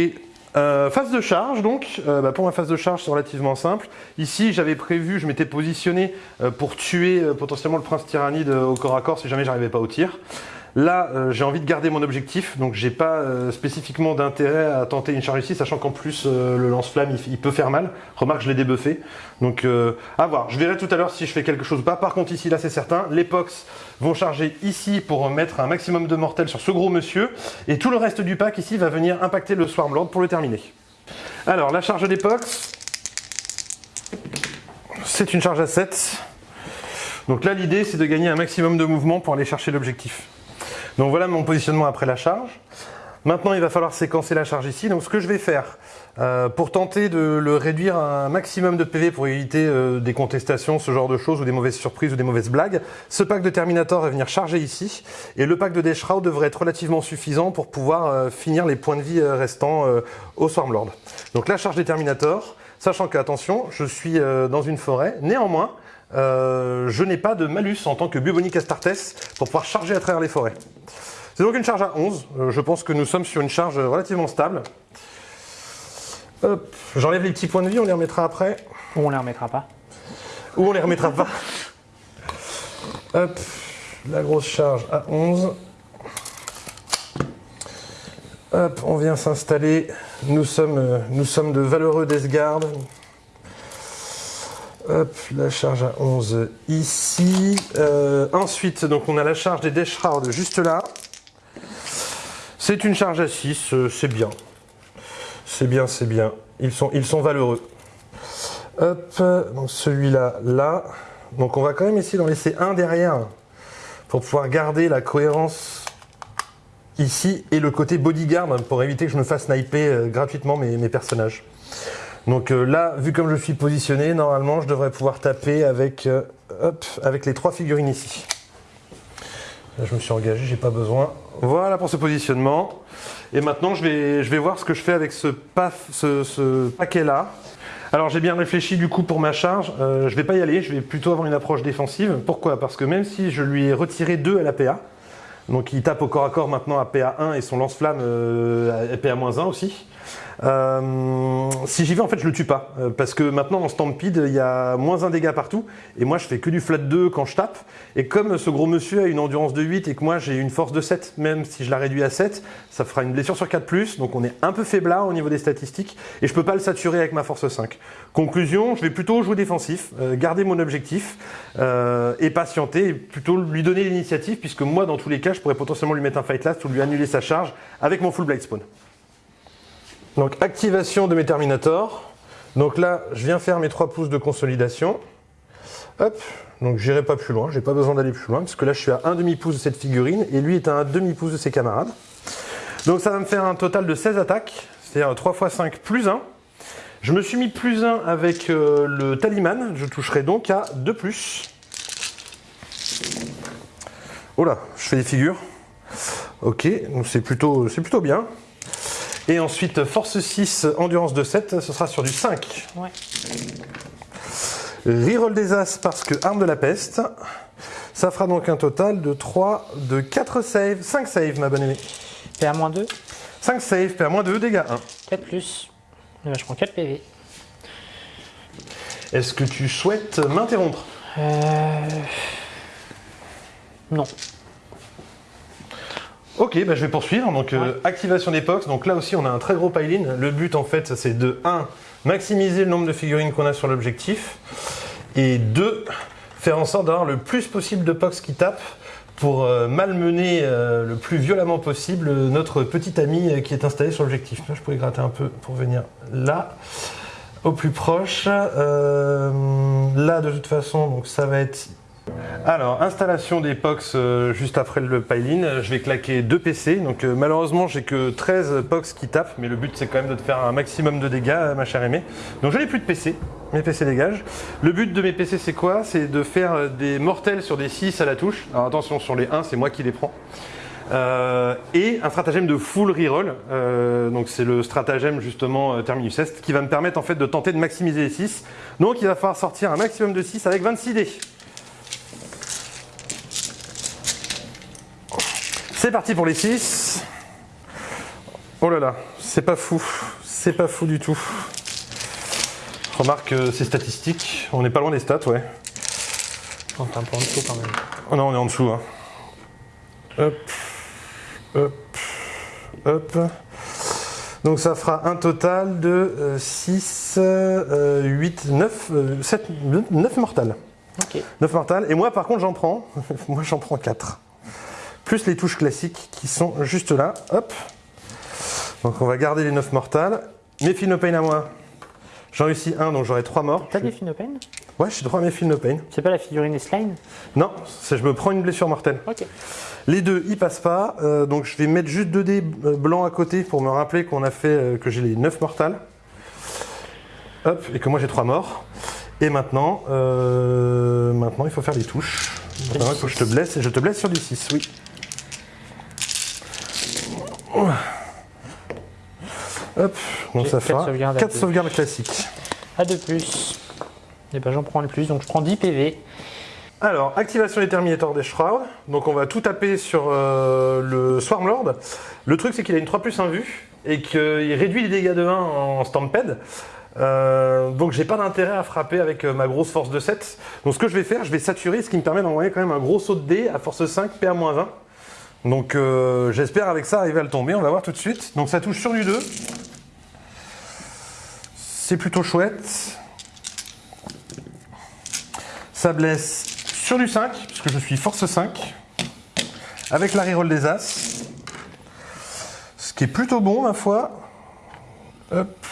Euh, phase de charge donc, Euh, bah, pour ma phase de charge c'est relativement simple. Ici j'avais prévu, je m'étais positionné euh, pour tuer potentiellement le prince tyrannide au corps à corps si jamais j'arrivais pas au tir. Là j'ai envie de garder mon objectif, donc j'ai pas spécifiquement d'intérêt à tenter une charge ici, sachant qu'en plus le lance-flamme il, il peut faire mal. Remarque je l'ai débuffé, donc à voir. Je verrai tout à l'heure si je fais quelque chose ou pas. Par contre ici là c'est certain, pox vont charger ici pour mettre un maximum de mortels sur ce gros monsieur, et tout le reste du pack ici va venir impacter le Swarmlord pour le terminer. Alors, la charge pox, c'est une charge à 7. Donc là, l'idée, c'est de gagner un maximum de mouvement pour aller chercher l'objectif. Donc voilà mon positionnement après la charge. Maintenant, il va falloir séquencer la charge ici. Donc ce que je vais faire, euh, pour tenter de le réduire à un maximum de PV pour éviter euh, des contestations, ce genre de choses, ou des mauvaises surprises ou des mauvaises blagues, ce pack de Terminator va venir charger ici, et le pack de Deshroud devrait être relativement suffisant pour pouvoir euh, finir les points de vie restants au Swarmlord. Donc la charge des Terminator, sachant que, attention, je suis dans une forêt, néanmoins, je n'ai pas de malus en tant que Bubonic Astartes pour pouvoir charger à travers les forêts. C'est donc une charge à 11. Euh, je pense que nous sommes sur une charge relativement stable. Hop, J'enlève les petits points de vie, on les remettra après. Ou on les remettra pas. Ou on les remettra pas. Hop, la grosse charge à 11. Hop, on vient s'installer. Nous sommes, euh, nous sommes de valeureux Desgard. Hop, la charge à 11 ici. Euh, ensuite, donc on a la charge des Death Shroud juste là. C'est une charge à 6, euh, c'est bien. C'est bien, c'est bien. Ils sont, valeureux. Hop, celui-là, là. Donc on va quand même essayer d'en laisser un derrière pour pouvoir garder la cohérence ici et le côté bodyguard pour éviter que je me fasse sniper euh, gratuitement mes, personnages. Donc euh, là, vu comme je suis positionné, normalement je devrais pouvoir taper avec, avec les trois figurines ici. Là, je me suis engagé, j'ai pas besoin. Voilà pour ce positionnement. Et maintenant, je vais, je vais voir ce que je fais avec ce, paquet-là. Alors, j'ai bien réfléchi du coup pour ma charge. Euh, je vais pas y aller, je vais plutôt avoir une approche défensive. Pourquoi? Parce que même si je lui ai retiré 2 à la PA, donc il tape au corps à corps maintenant à PA1 et son lance-flamme euh, à PA-1 aussi. Euh, si j'y vais, en fait, je le tue pas. Euh, parce que maintenant, en Stampede, il y a moins un dégât partout. Et moi, je fais que du flat 2 quand je tape. Et comme ce gros monsieur a une endurance de 8 et que moi, j'ai une force de 7, même si je la réduis à 7, ça fera une blessure sur 4+. Donc, on est un peu faiblard au niveau des statistiques. Et je peux pas le saturer avec ma force 5. Conclusion, je vais plutôt jouer défensif, euh, garder mon objectif et patienter. Et plutôt lui donner l'initiative, puisque moi, dans tous les cas, je pourrais potentiellement lui mettre un fight last ou lui annuler sa charge avec mon full blade spawn. Donc activation de mes Terminators. Donc là, je viens faire mes 3 pouces de consolidation. Hop, donc j'irai pas plus loin, j'ai pas besoin d'aller plus loin, parce que là je suis à un demi-pouce de cette figurine, et lui est à un demi-pouce de ses camarades. Donc ça va me faire un total de 16 attaques, c'est-à-dire 3 x 5 plus 1. Je me suis mis plus 1 avec euh, le talisman, je toucherai donc à 2 plus. Oh là, je fais des figures. Ok, donc c'est plutôt, c'est plutôt bien. Et ensuite, force 6, endurance de 7, ce sera sur du 5. Ouais. Reroll des As parce que arme de la peste. Ça fera donc un total de 3, de 4 saves, 5 saves ma bonne aimée. PA-2, 5 saves, PA-2, dégâts 1. 4 plus. Je prends 4 PV. Est-ce que tu souhaites m'interrompre? Euh... Non. Ok, bah, je vais poursuivre. Donc, euh, activation des box. Donc là aussi, on a un très gros pile-in. Le but, en fait, c'est de 1. Maximiser le nombre de figurines qu'on a sur l'objectif. Et 2. Faire en sorte d'avoir le plus possible de box qui tapent pour euh, malmener euh, le plus violemment possible notre petit ami qui est installé sur l'objectif. Là, je pourrais gratter un peu pour venir là, au plus proche. Là, de toute façon, donc ça va être alors, installation des POX euh, juste après le pile-in. Je vais claquer deux PC. Donc, euh, malheureusement, j'ai que 13 POX qui tapent, mais le but c'est quand même de te faire un maximum de dégâts, euh, ma chère aimée. Donc, je n'ai plus de PC. Mes PC dégagent. Le but de mes PC, c'est quoi? C'est de faire euh, des mortels sur des 6 à la touche. Alors, attention, sur les 1, c'est moi qui les prends. Euh, et un stratagème de full reroll. Euh, donc c'est le stratagème justement euh, Terminus Est qui va me permettre en fait de tenter de maximiser les 6. Donc il va falloir sortir un maximum de 6 avec 26 dés. C'est parti pour les 6. Oh là là, c'est pas fou. C'est pas fou du tout. Remarque euh, ces statistiques. On n'est pas loin des stats, ouais. On est un peu en dessous quand même. Oh non, on est en dessous. hein. Hop, hop, hop. Donc ça fera un total de 6, 8, 9, 7, 9 mortales. Ok. 9 mortales. Et moi, par contre, j'en prends. <laughs> moi, j'en prends 4. Plus les touches classiques qui sont juste là. Hop. Donc on va garder les 9 mortales. Mes Philopane à moi. J'en réussis un, donc j'aurai 3 morts. T'as des Finopane Ouais, j'ai droit à mes Philopane. C'est pas la figurine Slime Non, c'est je me prends une blessure mortelle. Ok. Les deux, ils passent pas. euh, donc je vais mettre juste 2 dés euh, blancs à côté pour me rappeler qu'on a fait euh, que j'ai les 9 mortales. Hop, et que moi j'ai 3 morts. Et maintenant, euh, maintenant il faut faire les touches. Maintenant, il faut que je te blesse et je te blesse sur du 6, oui. Hop, donc ça quatre fera sauvegardes à 4 deux. sauvegardes classiques. À 2 plus. Et ben j'en prends le plus, donc je prends 10 PV. Alors, activation des Terminator des Shroud. Donc, on va tout taper sur euh, le Swarmlord. Le truc, c'est qu'il a une 3 plus 1 vue et qu'il réduit les dégâts de 1 en Stampede. Euh, donc, j'ai pas d'intérêt à frapper avec euh, ma grosse force de 7. Donc, ce que je vais faire, je vais saturer, ce qui me permet d'envoyer quand même un gros saut de dés à force 5, PA-1. Donc, euh, j'espère avec ça arriver à le tomber. On va voir tout de suite. Donc, ça touche sur du 2. C'est plutôt chouette. Ça blesse sur du 5, puisque je suis force 5, avec la reroll des As. Ce qui est plutôt bon, ma foi. Hop,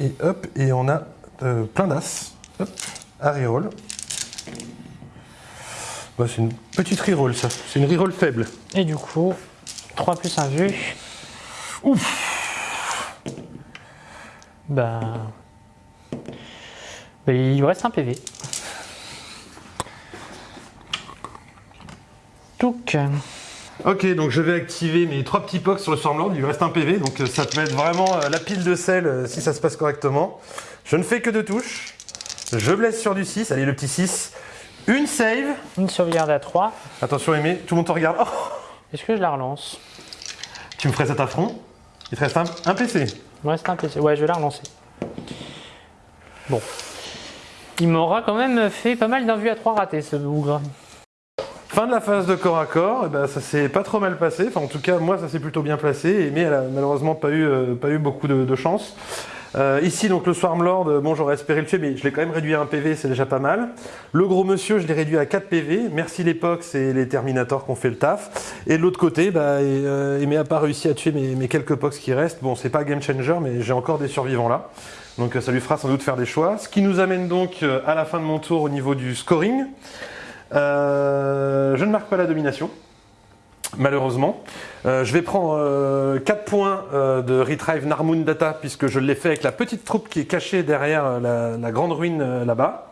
et hop, et on a euh, plein d'As. Hop, à reroll. Bah, c'est une petite reroll, ça. C'est une reroll faible. Et du coup, 3 plus 1 vue. Ouf Bah. bah, il lui reste un PV. Donc, Ok, donc je vais activer mes trois petits pocs sur le Stormlord. Il lui reste un PV, donc euh, ça peut être vraiment euh, la pile de sel euh, si ça se passe correctement. Je ne fais que deux touches. Je blesse sur du 6. Allez, le petit 6. Une save. une sauvegarde à 3. Attention, Aimé, tout le monde te regarde. Oh Est-ce que je la relance? Tu me ferais cet affront? Il te reste un, un PC. Il me reste un PC. Ouais, je vais la relancer. Bon. Il m'aura quand même fait pas mal d'un à 3 raté ce bougre. Fin de la phase de corps à corps, eh ben, ça s'est pas trop mal passé. Enfin, en tout cas, moi, ça s'est plutôt bien placé. Aimé, elle a malheureusement pas eu, euh, pas eu beaucoup de, de chance. Euh, ici, donc, le Swarmlord, euh, bon, j'aurais espéré le tuer, mais je l'ai quand même réduit à un PV, c'est déjà pas mal. Le gros monsieur, je l'ai réduit à 4 PV. Merci les Pox et les Terminators qui ont fait le taf. Et de l'autre côté, bah, et, euh, a pas réussi à tuer mes, mes quelques Pox qui restent. Bon, c'est pas game changer, mais j'ai encore des survivants là. Donc, euh, ça lui fera sans doute faire des choix. Ce qui nous amène donc à la fin de mon tour au niveau du scoring. Euh, je ne marque pas la domination, malheureusement. Euh, je vais prendre 4 points euh, de Retrieve Narmoon Data, puisque je l'ai fait avec la petite troupe qui est cachée derrière euh, la, la grande ruine euh, là-bas.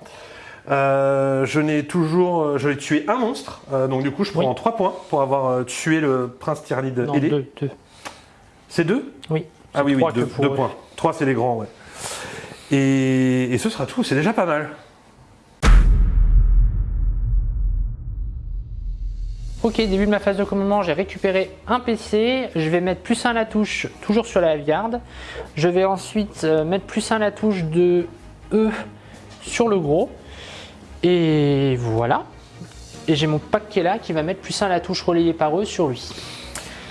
Euh, je n'ai toujours, euh, je l'ai tué un monstre, euh, donc du coup je prends Oui. 3 points pour avoir euh, tué le prince ailé. 2, 2. C'est 2 Oui. Ah oui, oui, Trois que 2 pour eux. points. 3 c'est les grands, ouais. Et, et ce sera tout, c'est déjà pas mal. Ok, début de ma phase de commandement, j'ai récupéré un PC. Je vais mettre plus 1 à la touche, toujours sur la garde. Je vais ensuite euh, mettre plus 1 à la touche de E sur le gros. Et voilà. Et j'ai mon pack qui est là qui va mettre plus 1 à la touche relayée par eux sur lui.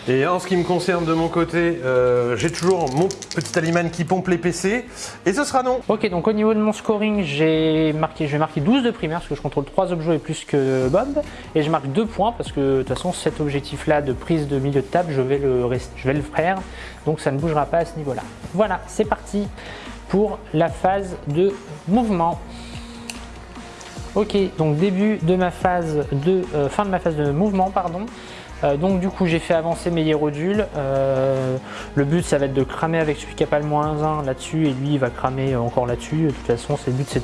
Et en ce qui me concerne de mon côté, euh, j'ai toujours mon petit Aliman qui pompe les PC. Et ce sera non. Ok, donc au niveau de mon scoring, j'ai marqué, je vais marquer 12 de primaire parce que je contrôle 3 objets et plus que Bob. Et je marque 2 points parce que de toute façon, cet objectif-là de prise de milieu de table, je vais, le, je vais le faire. Donc ça ne bougera pas à ce niveau-là. Voilà, c'est parti pour la phase de mouvement. Ok, donc début de ma phase de euh, fin de ma phase de mouvement, pardon. Euh, donc du coup j'ai fait avancer mes hiérodules. Euh, le but ça va être de cramer avec celui qui a pas le moins 1 là-dessus et lui il va cramer encore là-dessus. De toute façon c'est le but c'est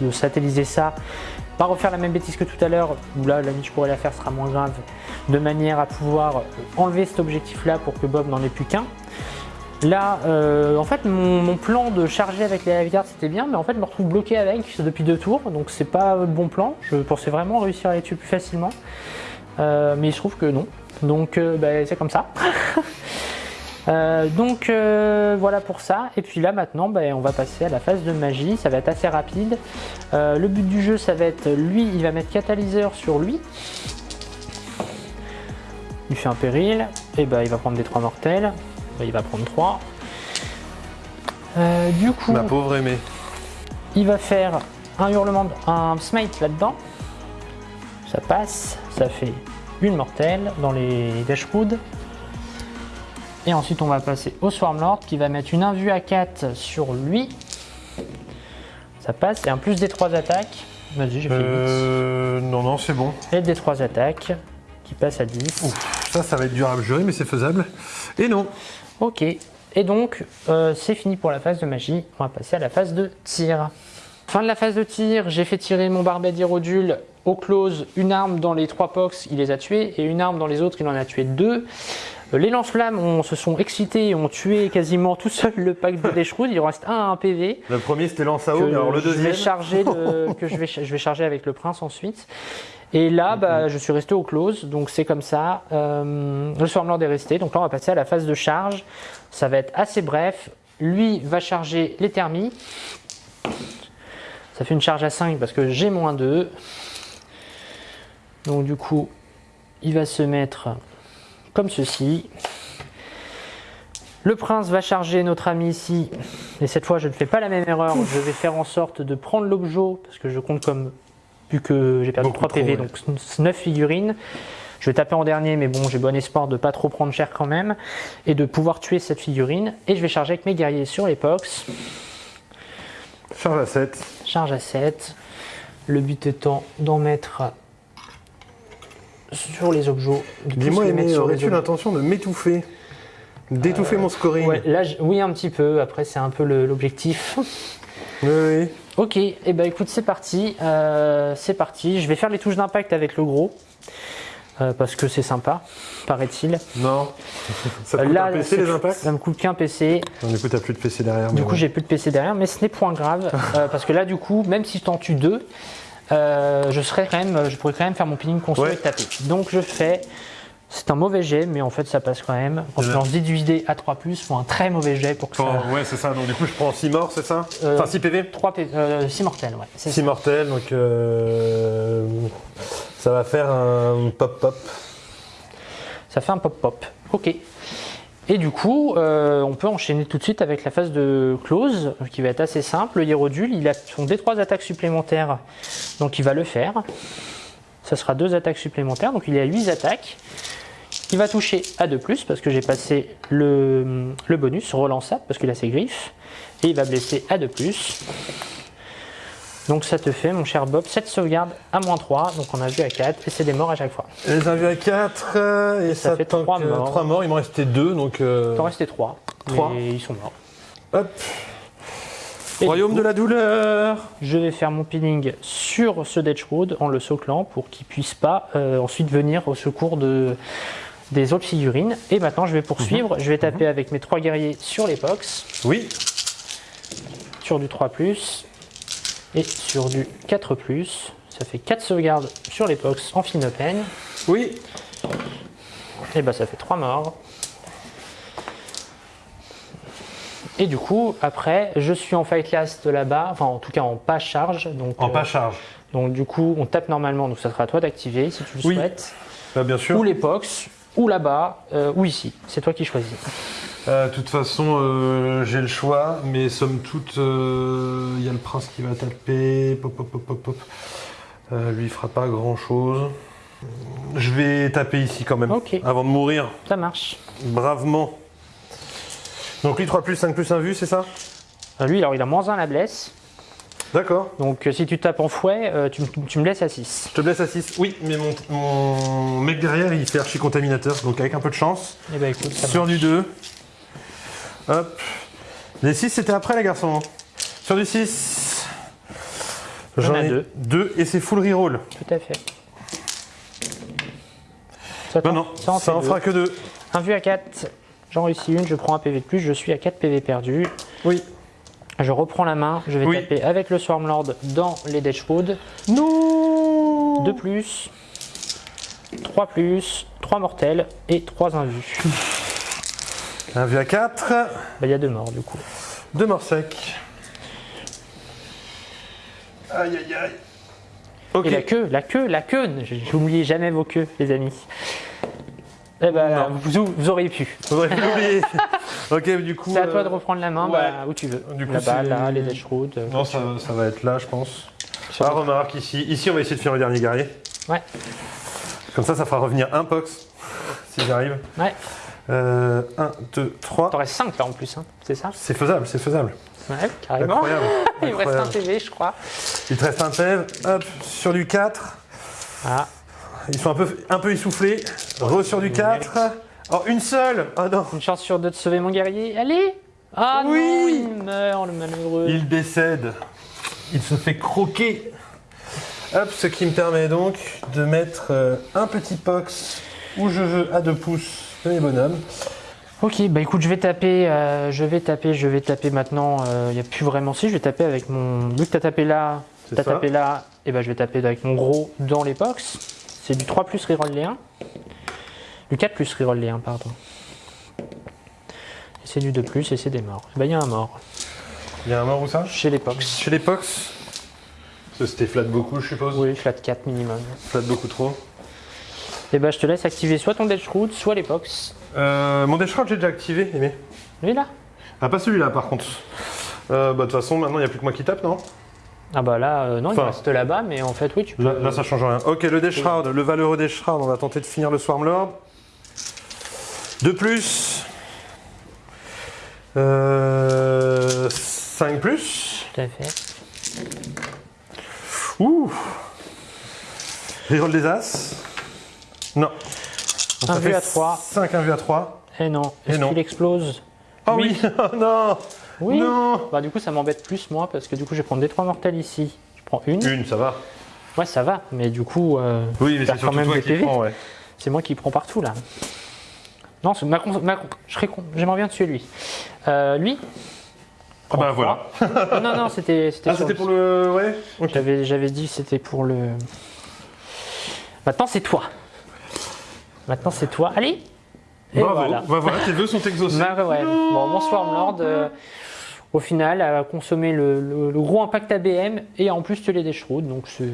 de, satelliser ça. Pas refaire la même bêtise que tout à l'heure, où là la je pourrais la faire sera moins grave, de manière à pouvoir enlever cet objectif là pour que Bob n'en ait plus qu'un. Là, euh, en fait, mon, plan de charger avec les lifeguards c'était bien, mais en fait, je me retrouve bloqué avec depuis deux tours, donc c'est pas le bon plan. Je pensais vraiment réussir à les tuer plus facilement. Euh, mais il se trouve que non. Donc euh, bah, c'est comme ça. <laughs> Euh, donc voilà pour ça. Et puis là maintenant, bah, on va passer à la phase de magie. Ça va être assez rapide. le but du jeu, ça va être lui, il va mettre catalyseur sur lui. Il fait un péril. Et bah il va prendre des trois mortels. il va prendre 3. du coup, ma pauvre aimée. Il va faire un hurlement, un smite là-dedans. Ça passe, ça fait une mortelle dans les Dashwood. Et ensuite on va passer au Swarmlord qui va mettre une invue à 4 sur lui. Ça passe, et un plus des 3 attaques. Vas-y, j'ai fait euh, Non, non, c'est bon. Et des 3 attaques qui passent à 10. ça, ça va être dur à jurer, mais c'est faisable. Et non. Ok, et donc euh, c'est fini pour la phase de magie. On va passer à la phase de tir. Fin de la phase de tir, j'ai fait tirer mon barbet d'Irodule au close, une arme dans les trois pox, il les a tués, et une arme dans les autres, il en a tué deux. Euh, les lance-flammes se sont excités et ont tué quasiment tout seul le pack de Deshroud. Il en reste un à un PV. Le premier c'était lance à eau, alors le deuxième. Je vais charger <laughs> que je vais, je vais charger avec le prince ensuite. Et là, bah, je suis resté au close, donc c'est comme ça. Euh, le Swarmlord est resté, donc là on va passer à la phase de charge. Ça va être assez bref. Lui va charger les thermies. Ça fait une charge à 5 parce que j'ai moins 2. Donc du coup, il va se mettre comme ceci. Le prince va charger notre ami ici. Et cette fois, je ne fais pas la même erreur. Je vais faire en sorte de prendre l'objet, parce que je compte comme, vu que j'ai perdu 3 PV, donc 9 figurines. Je vais taper en dernier, mais bon, j'ai bon espoir de pas trop prendre cher quand même. Et de pouvoir tuer cette figurine. Et je vais charger avec mes guerriers sur l'épox. Charge à 7. Charge à 7. Le but étant d'en mettre sur les objets. Dis-moi, aurais-tu l'intention de m'étouffer D'étouffer mon scoring là, Oui, un petit peu. Après, c'est un peu l'objectif. Oui, Ok, et eh ben écoute, c'est parti. Euh, c'est parti. Je vais faire les touches d'impact avec le gros. Euh, parce que c'est sympa, paraît-il. Non. <laughs> Ça coûte un PC les impacts Ça me coûte qu'un PC. du coup, t'as plus de PC derrière. Du coup, j'ai plus de PC derrière, mais ce n'est point grave. <laughs> Euh, parce que là, du coup, même si je t'en tue deux, euh, je, serais quand même, je pourrais quand même faire mon pinning console et taper. Donc je fais, c'est un mauvais jet, mais en fait ça passe quand même. Quand je lance 18 d à 3, faut un très mauvais jet pour que ça. Ouais, c'est ça. Donc du coup, je prends 6 morts, c'est ça Enfin 6 PV 3 PV, 6 mortels, ouais. 6 mortels, donc ça va faire un pop-pop. Ça fait un pop-pop. Ok. Et du coup, euh, on peut enchaîner tout de suite avec la phase de close, qui va être assez simple. Le Hierodule, il a son D3 attaques supplémentaires, donc il va le faire. Ça sera deux attaques supplémentaires, donc il a 8 attaques. Il va toucher à 2+, parce que j'ai passé le, le bonus relançable, parce qu'il a ses griffes. Et il va blesser à 2+. Donc ça te fait, mon cher Bob, 7 sauvegardes à moins 3. Donc on a vu à 4 et c'est des morts à chaque fois. Les a à 4 euh, et ça, fait 3 morts. 3 morts, il m'en restait 2 donc. Euh... Il t'en restait 3. 3. Et ils sont morts. Hop. Royaume de la douleur Je vais faire mon peeling sur ce Road en le soclant pour qu'il puisse pas euh, ensuite venir au secours de, des autres figurines. Et maintenant je vais poursuivre, mhm. je vais taper mhm. avec mes 3 guerriers sur les pox. Oui. Sur du 3+, et sur du 4+, ça fait 4 sauvegardes sur les box en fine open. Oui. Et bah ça fait 3 morts. Et du coup, après, je suis en fight last là-bas, enfin en tout cas en pas charge. Donc, En euh, pas charge. donc du coup, on tape normalement, donc ça sera à toi d'activer si tu le Oui. souhaites. Bah, bien sûr. Ou l'épox, ou là-bas, euh, ou ici. C'est toi qui choisis. Euh, De toute façon, euh, j'ai le choix, mais somme toute, euh, il y a le prince qui va taper. Pop, pop, pop, pop, pop. Euh, lui, il fera pas grand chose. Je vais taper ici quand même, avant de mourir, Ça marche. bravement. Donc lui, 3 plus 5 plus 1 vu, c'est ça? Euh, lui, alors il a moins 1 la blesse. D'accord. Donc euh, si tu tapes en fouet, euh, tu, me laisses à 6. Je te blesse à 6. Oui, mais mon, mon mec derrière, il fait archi contaminateur, donc avec un peu de chance. Et bah écoute, ça Sur marche. du 2. Hop. Les 6, c'était après, les garçons. Sur du 6. J'en ai deux. 2 et c'est full reroll. Tout à fait. Ça, Non, non, ça en ça fera que 2. Un vu à 4, j'en réussis une, je prends un PV de plus, je suis à 4 PV perdus. Oui. Je reprends la main, je vais Oui. taper avec le Swarmlord dans les Deathwood. Non 2 plus, 3 plus, 3 mortels et 3 invus. <laughs> Un vu à 4. Bah, Il y a deux morts du coup. 2 morts secs. Aïe aïe aïe. Et la queue, la queue, la queue J'oublie jamais vos queues, les amis. Eh ben, vous, vous auriez pu. Faudrait pas l'oublier. <laughs> ok, du coup. C'est à toi euh, de reprendre la main ouais. bah, où tu veux. Du coup, Là-bas, là, les Deathwood. euh, Non, ça, ça va être là, je pense. Ah, remarque ici. Ici, on va essayer de faire le dernier guerrier. Ouais. Comme ça, ça fera revenir un pox. Si j'arrive. Ouais. 1, 2, 3. T'en restes 5 là en plus, hein, c'est ça? C'est faisable, c'est faisable. Ouais, carrément. Incroyable. <laughs> Il me reste un. PV, je crois. Il te reste un PEV. Hop, sur du 4. Ah, Ils sont un peu, un peu essoufflés. Re sur du 4. Oh, une seule Oh non une chance sur deux de sauver mon guerrier. Allez Ah Oui. non, il meurt, le malheureux. Il décède. Il se fait croquer. Hop, ce qui me permet donc de mettre euh, un petit pox où je veux à 2 pouces de mes bonhommes. Ok, bah écoute, je vais taper, euh, je vais taper, je vais taper maintenant. Il n'y a plus vraiment si, je vais taper avec mon. Vu que t'as tapé là, t'as tapé là, et bah je vais taper avec mon gros dans les box. C'est du 3 plus reroll les 1. Du 4 plus reroll les 1, pardon. Et c'est du 2 plus et c'est des morts. Bah il y a un mort Il y a un mort ou ça? Chez les box. Chez les Ça, C'était flat beaucoup, je suppose. Oui, flat 4 minimum. Flat beaucoup trop. Et bah je te laisse activer soit ton Death Root, soit les box. Euh, mon Death Shroud, j'ai déjà activé, Aimé. Lui là Ah, pas celui-là, par contre. Euh, bah, de toute façon, maintenant, il n'y a plus que moi qui tape, non Ah bah là, euh, non, il reste là-bas, mais en fait, oui, tu peux. là, là, ça change rien. Ok, le Death Shroud, le valeureux Death Shroud, on va tenter de finir le Swarmlord. De plus. Euh, 5 plus. Tout à fait. Ouh Reroll des As. Non. Donc, Un ça vu fait à trois. 5 1 vu à 3. Eh non, Et est-ce non. qu'il explose Oh oui, <laughs> Oh non Oui. Non Bah du coup, ça m'embête plus moi, parce que du coup, je vais prendre des 3 mortels ici. Je prends une. Une, ça va. Ouais, ça va, mais du coup, euh, Oui, mais c'est quand surtout même toi des qui prends, ouais. c'est moi qui prends partout là. Non, ma, ma con- je serais con- j'aimerais bien tuer lui. Euh, lui Ah bah voilà. Non, non, non, c'était <laughs> c'était Ah, c'était pour le... Ouais. J'avais j'avais dit que c'était pour le. Maintenant, c'est toi. Maintenant, c'est toi. Allez Et Bravo. voilà. Bah voilà, tes vœux sont exaucés. <laughs> Bah ouais. Bon, mon Swarmlord, euh, au final, a consommé le, le- le gros impact ABM et en plus tué les Deathroot, donc c'est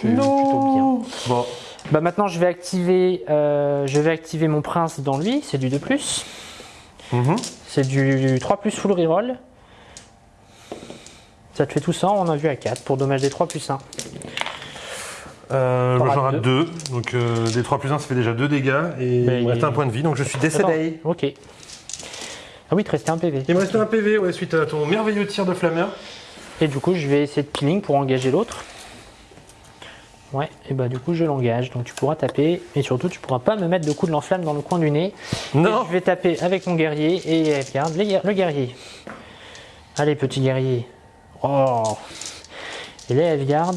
plutôt bien. Bon. Bah maintenant, je vais activer, euh, je vais activer mon prince dans lui, c'est du 2+. Mhm. C'est du 3 plus full reroll. Ça te fait tout ça, on a vu à 4 pour dommage des 3 plus 1. Euh, j'en rate deux. 2. Donc euh, des 3 plus 1, ça fait déjà 2 dégâts. Et Mais il me reste il- un point de vie, donc je suis décédé. Ok. Ah oui, il te restait un PV. Il me restait un PV, ouais, suite à ton merveilleux tir de flammeur. Et du coup, je vais essayer de peeling pour engager l'autre. Ouais, et bah du coup, je l'engage. Donc tu pourras taper. Et surtout, tu pourras pas me mettre de coups de lance-flamme dans le coin du nez. Non Et je vais taper avec mon guerrier et regarde les guer- le guerrier. Allez, petit guerrier. Oh Et les F-Guard.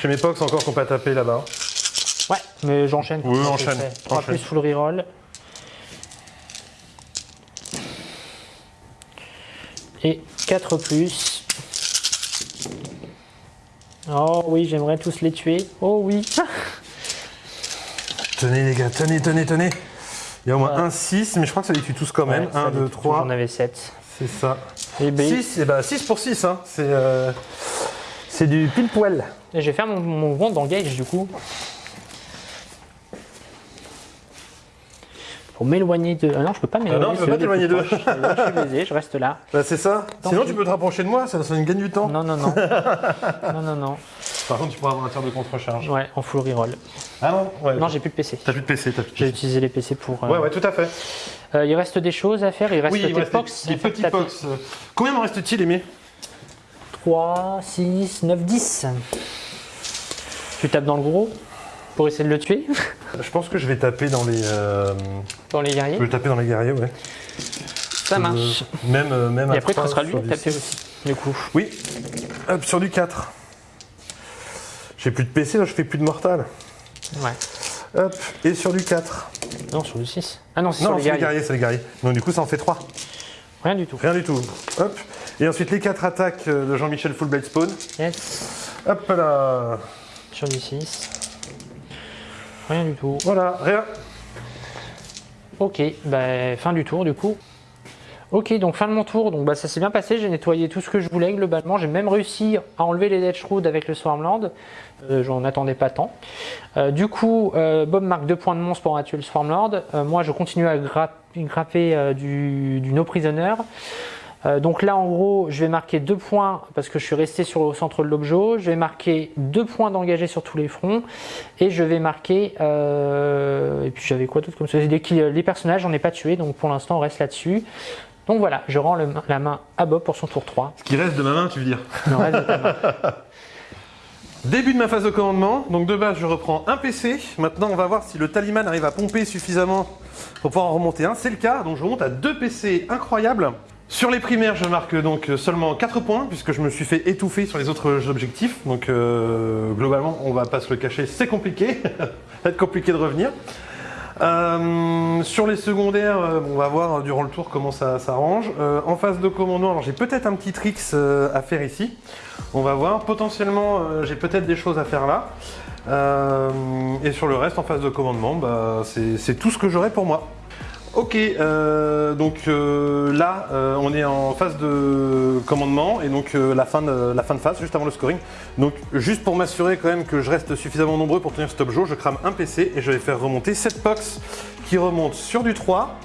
J'ai mes pox encore qu'on peut taper là-bas. Ouais, mais j'enchaîne. Oui, enchaîne, je fais 3 enchaîne. plus full reroll. Et 4 plus. Oh oui, j'aimerais tous les tuer. Oh oui. <laughs> Tenez les gars, tenez, tenez, tenez. Il y a au moins un 6, mais je crois que ça les tue tous quand même. Ouais, ça 1, les 2, tue, 3. J'en avais 7. C'est ça. Et, ben, 6, et bah 6 pour 6, hein. c'est euh, c'est du pile poil. et je vais faire mon, mon mouvement d'engage du coup. Pour m'éloigner de. Ah non, je peux pas m'éloigner. non, tu peux pas t'éloigner d'eux. Là, je suis baisé, je reste là. <laughs> Bah, c'est ça. Tant Sinon, pis. tu peux te rapprocher de moi, ça, ça nous gagne du temps. Non, non, non. <laughs> non, non, non. Par contre, tu pourras avoir un tir de contre-charge. Ouais, en full reroll. Ah non Ouais. Non, j'ai plus de PC. T'as plus de PC, t'as plus de J'ai utilisé les PC pour. euh, Ouais, ouais, tout à fait. euh, il reste des choses à faire. Il reste Oui, il tes me reste pox. des, des petits pox. Combien m'en reste-t-il, Aimé? 3, 6, 9, 10. Tu tapes dans le gros pour essayer de le tuer? Je pense que je vais taper dans les. euh, dans les Je guerriers. vais le taper dans les guerriers, ouais. Ça marche. Euh, même, euh, même Et à après, ce trois sera lui du taper aussi. Du coup. Oui. Hop, sur du 4. J'ai plus de PC, là, je fais plus de mortal. Ouais. Hop, et sur du 4. Non, sur le 6. Ah non, c'est sur les c'est les guerriers. guerriers, c'est les guerriers. Donc du coup, ça en fait 3. Rien du tout. Rien du tout. Hop. Et ensuite, les 4 attaques de Jean-Michel Fullblade Spawn. Yes. Hop là. Sur du 6. Rien du tout. Voilà, rien. Ok, bah, fin du tour du coup. Ok, donc fin de mon tour. Donc bah, ça s'est bien passé. J'ai nettoyé tout ce que je voulais globalement. J'ai même réussi à enlever les Dead Shroud avec le Swarmland. Euh, J'en attendais pas tant. Euh, du coup, euh, Bob marque 2 points de monstre pour tuer le Swarmlord. Moi, je continue à gra- grapper du, du No Prisoner. Euh, donc là, en gros, je vais marquer 2 points parce que je suis resté sur le centre de l'objet. Je vais marquer 2 points d'engagé sur tous les fronts. Et je vais marquer. euh, et puis j'avais quoi d'autre comme ça? Kills- Les personnages, j'en ai pas tué. Donc pour l'instant, on reste là-dessus. Donc voilà, je rends le- la main à Bob pour son tour 3. Ce qui reste de ma main, tu veux dire? Le reste de ta main. <laughs> Début de ma phase de commandement. Donc de base, je reprends un PC. Maintenant, on va voir si le taliman arrive à pomper suffisamment pour pouvoir en remonter un. C'est le cas. Donc je remonte à deux PC incroyables. Sur les primaires, je marque donc seulement 4 points puisque je me suis fait étouffer sur les autres objectifs. Donc euh, globalement, on va pas se le cacher, c'est compliqué. <laughs> Ça va être compliqué de revenir. Euh, sur les secondaires, euh, on va voir durant le tour comment ça s'arrange. En phase de commandement, alors j'ai peut-être un petit tricks à faire ici. On va voir. Potentiellement, j'ai peut-être des choses à faire là. Et sur le reste, en phase de commandement, bah, c'est tout ce que j'aurai pour moi. Ok, euh, donc euh, là, euh, on est en phase de commandement et donc la, fin de, la fin de phase, juste avant le scoring. Donc juste pour m'assurer quand même que je reste suffisamment nombreux pour tenir stop jour, je crame un PC et je vais faire remonter 7 box qui remontent sur du 3.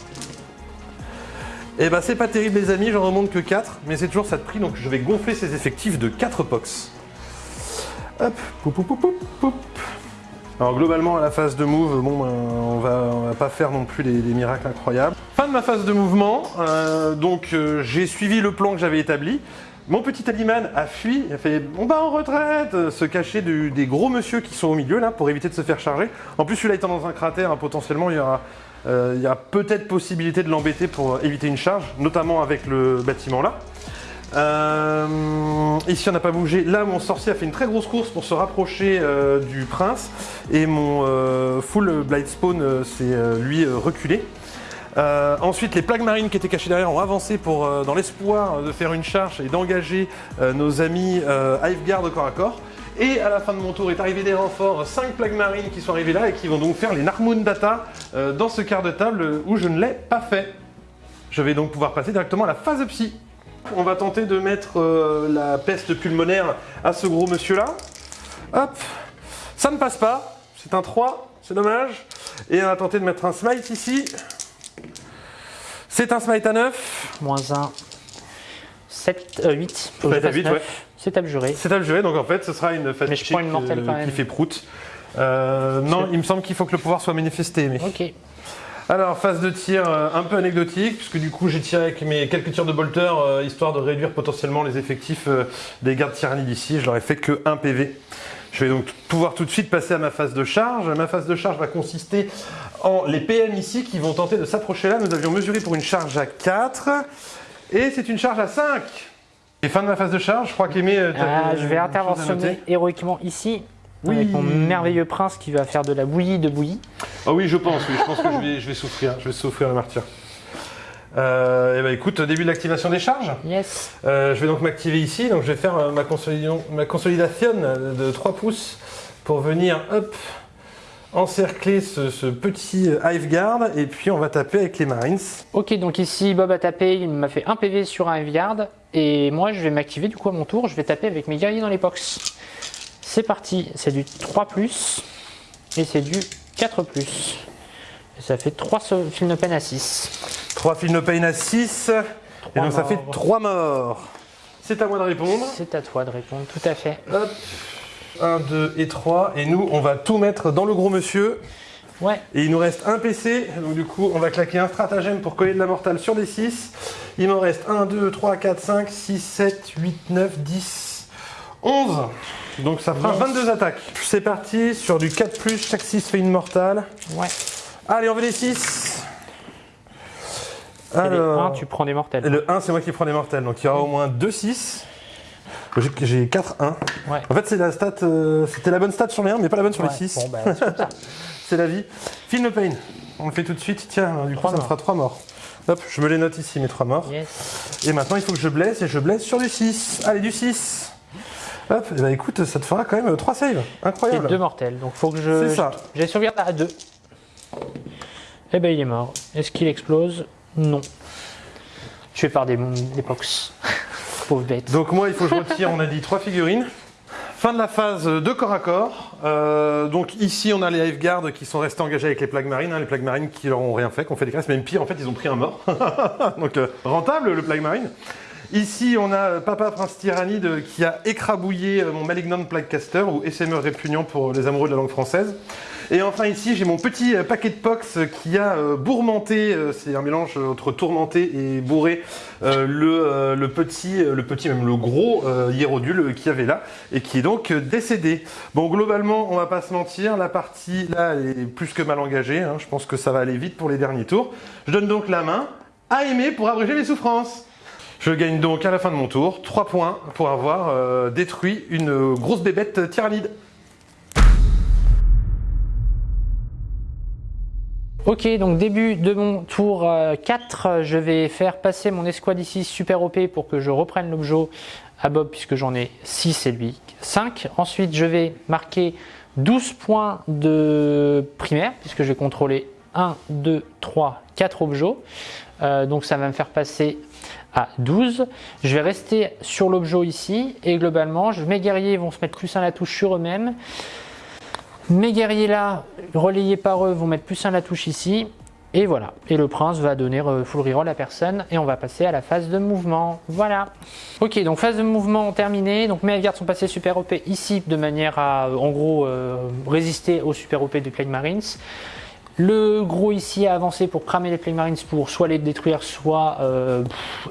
Et bah c'est pas terrible les amis, j'en remonte que 4, mais c'est toujours ça de prix, donc je vais gonfler ces effectifs de 4 box. Hop, poup, poup, poup, poup, poup. Alors globalement à la phase de move, bon ben, on, va, va pas faire non plus des, miracles incroyables. Fin de ma phase de mouvement, euh, donc euh, j'ai suivi le plan que j'avais établi. Mon petit Aliman a fui, il a fait on va en retraite, se cacher des gros monsieur qui sont au milieu là pour éviter de se faire charger. En plus celui-là étant dans un cratère, hein, potentiellement il y aura, euh, il y a peut-être possibilité de l'embêter pour éviter une charge, notamment avec le bâtiment là. Euh, ici on n'a pas bougé. Là mon sorcier a fait une très grosse course pour se rapprocher euh, du prince et mon euh, full blight spawn s'est lui reculé. Ensuite les plagues marines qui étaient cachées derrière ont avancé pour, dans l'espoir de faire une charge et d'engager nos amis Hiveguard au corps à corps. Et à la fin de mon tour est arrivé des renforts, 5 plagues marines qui sont arrivés là et qui vont donc faire les Narmoon Data dans ce quart de table où je ne l'ai pas fait. Je vais donc pouvoir passer directement à la phase psy. On va tenter de mettre euh, la peste pulmonaire à ce gros monsieur là. Hop, ça ne passe pas, c'est un 3, c'est dommage. Et on va tenter de mettre un smite ici. C'est un smite à 9, Moins 1. 7, 8. Faut que Ouais, je t'as fasse huit, 9. ouais. C'est abjuré. c'est abjuré donc en fait ce sera une fatigue, mortelle quand euh, même. qui fait prout. Euh, non, il me semble qu'il faut que le pouvoir soit manifesté. Mais... Ok. Alors, phase de tir euh, un peu anecdotique, puisque du coup j'ai tiré avec mes quelques tirs de bolter, euh, histoire de réduire potentiellement les effectifs euh, des gardes tyrannies d'ici. Je leur ai fait que 1 PV. Je vais donc pouvoir tout de suite passer à ma phase de charge. Ma phase de charge va consister en les PM ici qui vont tenter de s'approcher là. Nous avions mesuré pour une charge à 4, et c'est une charge à 5. Et fin de ma phase de charge, je crois qu'Aimé... Ah, je vais interventionner héroïquement ici. Oui. Avec mon merveilleux prince qui va faire de la bouillie de bouillie. Ah oui, je pense, oui, je pense que je vais, je vais souffrir, je vais souffrir le martyr. Euh, et bah écoute, début de l'activation des charges. Yes. Euh, je vais donc m'activer ici, donc je vais faire euh, ma, consolidation, ma consolidation de 3 pouces pour venir hop, encercler ce, ce petit Hive Guard et puis on va taper avec les Marines. Ok, donc ici Bob a tapé, il m'a fait un PV sur un Hive Et moi, je vais m'activer du coup à mon tour. Je vais taper avec mes guerriers dans les box. C'est parti, c'est du 3 et c'est du 4 Et ça fait 3 fil no pain à 6. 3 fil no pain à 6. Et donc ça fait 3 morts. C'est à moi de répondre. C'est à toi de répondre, tout à fait. Hop. 1, 2 et 3. Et nous, on va tout mettre dans le gros monsieur. Ouais. Et il nous reste un PC. Donc du coup, on va claquer un stratagème pour coller de la mortale sur des 6. Il m'en reste 1, 2, 3, 4, 5, 6, 7, 8, 9, 10, 11. Donc ça fera 22 attaques. C'est parti sur du 4+, chaque 6 fait une mortale. Ouais. Allez, on veut les 6. Alors, le 1, tu prends des mortels. Le 1, c'est moi qui prends des mortels. Donc il y aura au moins 2 6. J'ai 4 1. Ouais. En fait, c'est la stat, euh, c'était la bonne stat sur les 1, mais pas la bonne sur les 6. Bon, bah, <laughs> c'est la vie. Film no pain. On le fait tout de suite. Tiens, du coup, ça me fera 3 morts. Hop, je me les note ici, mes 3 morts. Yes. Et maintenant, il faut que je blesse, et je blesse sur du 6. Allez, du 6. Hop, et bah écoute, ça te fera quand même 3 saves. Incroyable. Et 2 mortels. Donc, faut que je. C'est ça. J'ai sauvegarde à 2. Et ben, il est mort. Est-ce qu'il explose? Non. Tué par des, des pox. <laughs> Pauvre bête. Donc moi, il faut que je retire, on a dit, trois figurines. Fin de la phase de corps à corps. Euh, donc ici, on a les Hiveguards qui sont restés engagés avec les plagues marines. Hein, les plagues marines qui leur ont rien fait, qui ont fait des crasses. Même pire, en fait, ils ont pris un mort. <laughs> donc euh, rentable, le plague marine. Ici, on a Papa Prince Tyrannide qui a écrabouillé mon Malignant Plaguecaster, ou SME répugnant pour les amoureux de la langue française. Et enfin ici, j'ai mon petit euh, paquet de pox qui a euh, bourmenté, euh, c'est un mélange entre tourmenté et bourré, le, petit, le petit, même le gros hiérodule qui avait là, et qui est donc décédé. Bon, globalement, on va pas se mentir, la partie là, est plus que mal engagée, hein. je pense que ça va aller vite pour les derniers tours. Je donne donc la main à aimer pour abréger mes souffrances. Je gagne donc à la fin de mon tour 3 points pour avoir détruit une grosse bébête tyrannide. Ok, donc début de mon tour 4, euh, je vais faire passer mon escouade ici super OP pour que je reprenne l'objet à Bob puisque j'en ai 6 et lui 5. Ensuite, je vais marquer 12 points de primaire puisque je vais contrôler 1, 2, 3, 4 objets. Euh, donc ça va me faire passer à 12. Je vais rester sur l'objet ici et globalement, mes guerriers vont se mettre plus à la touche sur eux-mêmes. Mes guerriers là, relayés par eux, vont mettre plus 1 à la touche ici. Et voilà. Et le prince va donner euh, full reroll à personne. Et on va passer à la phase de mouvement. Voilà. Ok, donc phase de mouvement terminée. Donc mes gardes sont passés super OP ici de manière à, en gros, euh, résister au super OP du Plague Marines. Le gros ici a avancé pour cramer les Plague Marines pour soit les détruire, soit euh,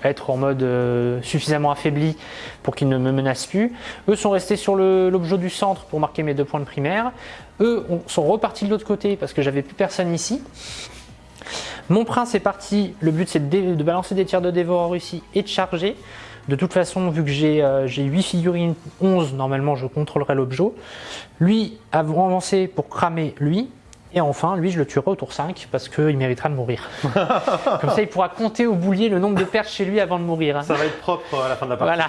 être en mode euh, suffisamment affaibli pour qu'ils ne me menacent plus. Eux sont restés sur l'objet du centre pour marquer mes deux points de primaire. Eux sont repartis de l'autre côté parce que j'avais plus personne ici. Mon prince est parti, le but c'est de, balancer des tirs de dévoreur ici et de charger. De toute façon, vu que j'ai 8 euh, figurines, 11, normalement je contrôlerai l'objet. Lui a avancé pour cramer lui, et enfin, lui, je le tuerai au tour 5 parce qu'il méritera de mourir. <laughs> Comme ça, il pourra compter au boulier le nombre de pertes chez lui avant de mourir. Ça va être propre à la fin de la partie. Voilà.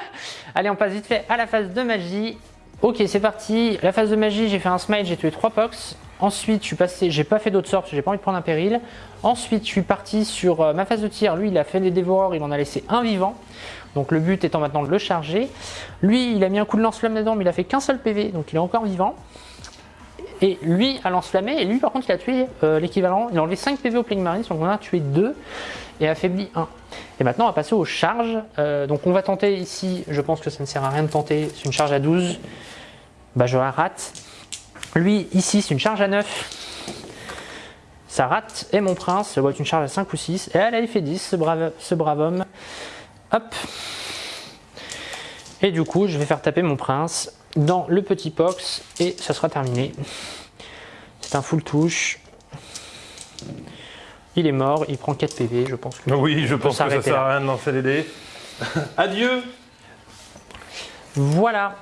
<laughs> Allez, on passe vite fait à la phase de magie. Ok, c'est parti. La phase de magie, j'ai fait un smite, j'ai tué 3 pox. Ensuite, je suis passé, j'ai pas fait d'autres sorts parce que j'ai pas envie de prendre un péril. Ensuite, je suis parti sur euh, ma phase de tir. Lui, il a fait des dévoreurs, il en a laissé un vivant. Donc le but étant maintenant de le charger. Lui, il a mis un coup de lance-flamme dedans, mais il a fait qu'un seul PV, donc il est encore vivant. Et lui a lance-flammé, et lui par contre il a tué euh, l'équivalent, il a enlevé 5 PV au Plague Marines, donc on a tué 2 et affaibli 1. Et maintenant on va passer aux charges. Euh, donc on va tenter ici, je pense que ça ne sert à rien de tenter, c'est une charge à 12. Bah je la rate. Lui ici c'est une charge à 9. Ça rate. Et mon prince, ça doit être une charge à 5 ou 6. Et elle a fait 10, ce brave, ce brave homme. Hop. Et du coup je vais faire taper mon prince dans le petit box et ça sera terminé. C'est un full touche. Il est mort, il prend 4 PV, je pense que. Oui, je pense que ça sert à rien de lancer les dés. <laughs> Adieu Voilà.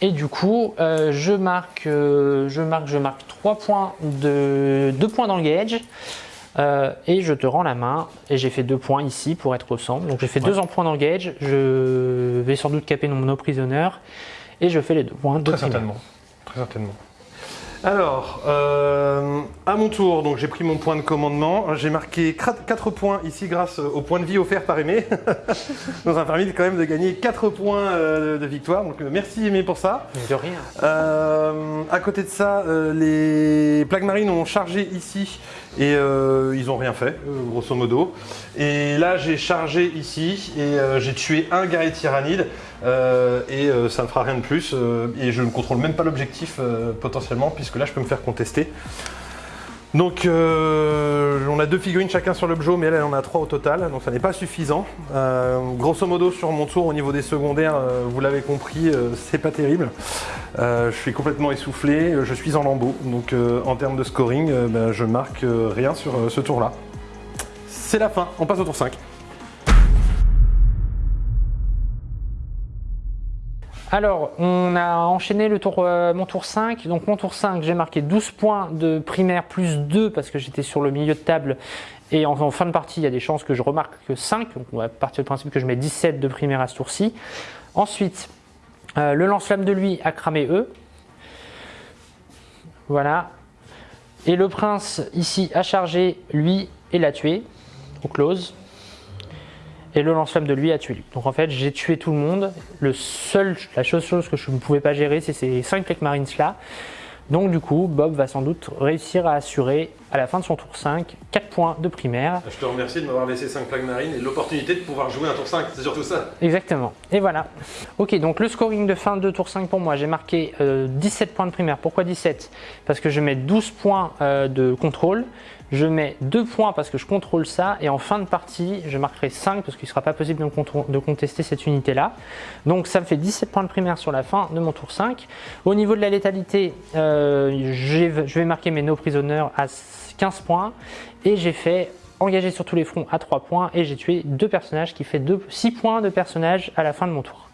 Et du coup, euh, je marque, euh, je marque, je marque 3 points de 2 points dans le gauge. Euh, et je te rends la main. Et j'ai fait 2 points ici pour être au centre. Donc j'ai fait 2 en points dans le gauge. Je vais sans doute caper mon prisonneur et je fais les deux points de Très certainement. Très certainement. Alors, euh, à mon tour, donc j'ai pris mon point de commandement. J'ai marqué 4 points ici grâce au point de vie offert par Aimé. <laughs> Ça m'a permis quand même de gagner 4 points euh, de victoire. Donc euh, merci Aimé pour ça. De rien. Euh, à côté de ça, les plaques marines ont chargé ici et euh, ils n'ont rien fait, euh, grosso modo. Et là, j'ai chargé ici et euh, j'ai tué un guerrier tyrannide et ça ne fera rien de plus. et je ne contrôle même pas l'objectif potentiellement puisque là, je peux me faire contester. Donc, euh, on a deux figurines chacun sur l'objet, mais elle en a trois au total, donc ça n'est pas suffisant. Euh, grosso modo, sur mon tour, au niveau des secondaires, euh, vous l'avez compris, c'est pas terrible. Je suis complètement essoufflé, je suis en lambeaux, donc en termes de scoring, ben, je marque rien sur ce tour-là. C'est la fin, on passe au tour 5. Alors, on a enchaîné le tour, euh, mon tour 5. Donc, mon tour 5, j'ai marqué 12 points de primaire plus 2 parce que j'étais sur le milieu de table. Et en, fin de partie, il y a des chances que je remarque que 5. Donc, on va partir du principe que je mets 17 de primaire à ce tour-ci. Ensuite, euh, le lance-flamme de lui a cramé E. Voilà. Et le prince, ici, a chargé lui et l'a tué au close. Et le lance-flamme de lui a tué lui. Donc en fait, j'ai tué tout le monde. Le seul, la seule chose que je ne pouvais pas gérer, c'est ces 5 plaques marines là. Donc du coup, Bob va sans doute réussir à assurer à la fin de son tour 5 4 points de primaire. Je te remercie de m'avoir laissé 5 plaques marines et l'opportunité de pouvoir jouer un tour 5, c'est surtout ça. Exactement. Et voilà. Ok, donc le scoring de fin de tour 5 pour moi, j'ai marqué euh, 17 points de primaire. Pourquoi 17 Parce que je mets 12 points euh, de contrôle. Je mets 2 points parce que je contrôle ça. Et en fin de partie, je marquerai 5 parce qu'il ne sera pas possible de, de contester cette unité-là. Donc ça me fait 17 points de primaire sur la fin de mon tour 5. Au niveau de la létalité, euh, je vais marquer mes no prisoners à 15 points. Et j'ai fait engagé sur tous les fronts à 3 points et j'ai tué deux personnages qui fait deux, 6 points de personnage à la fin de mon tour.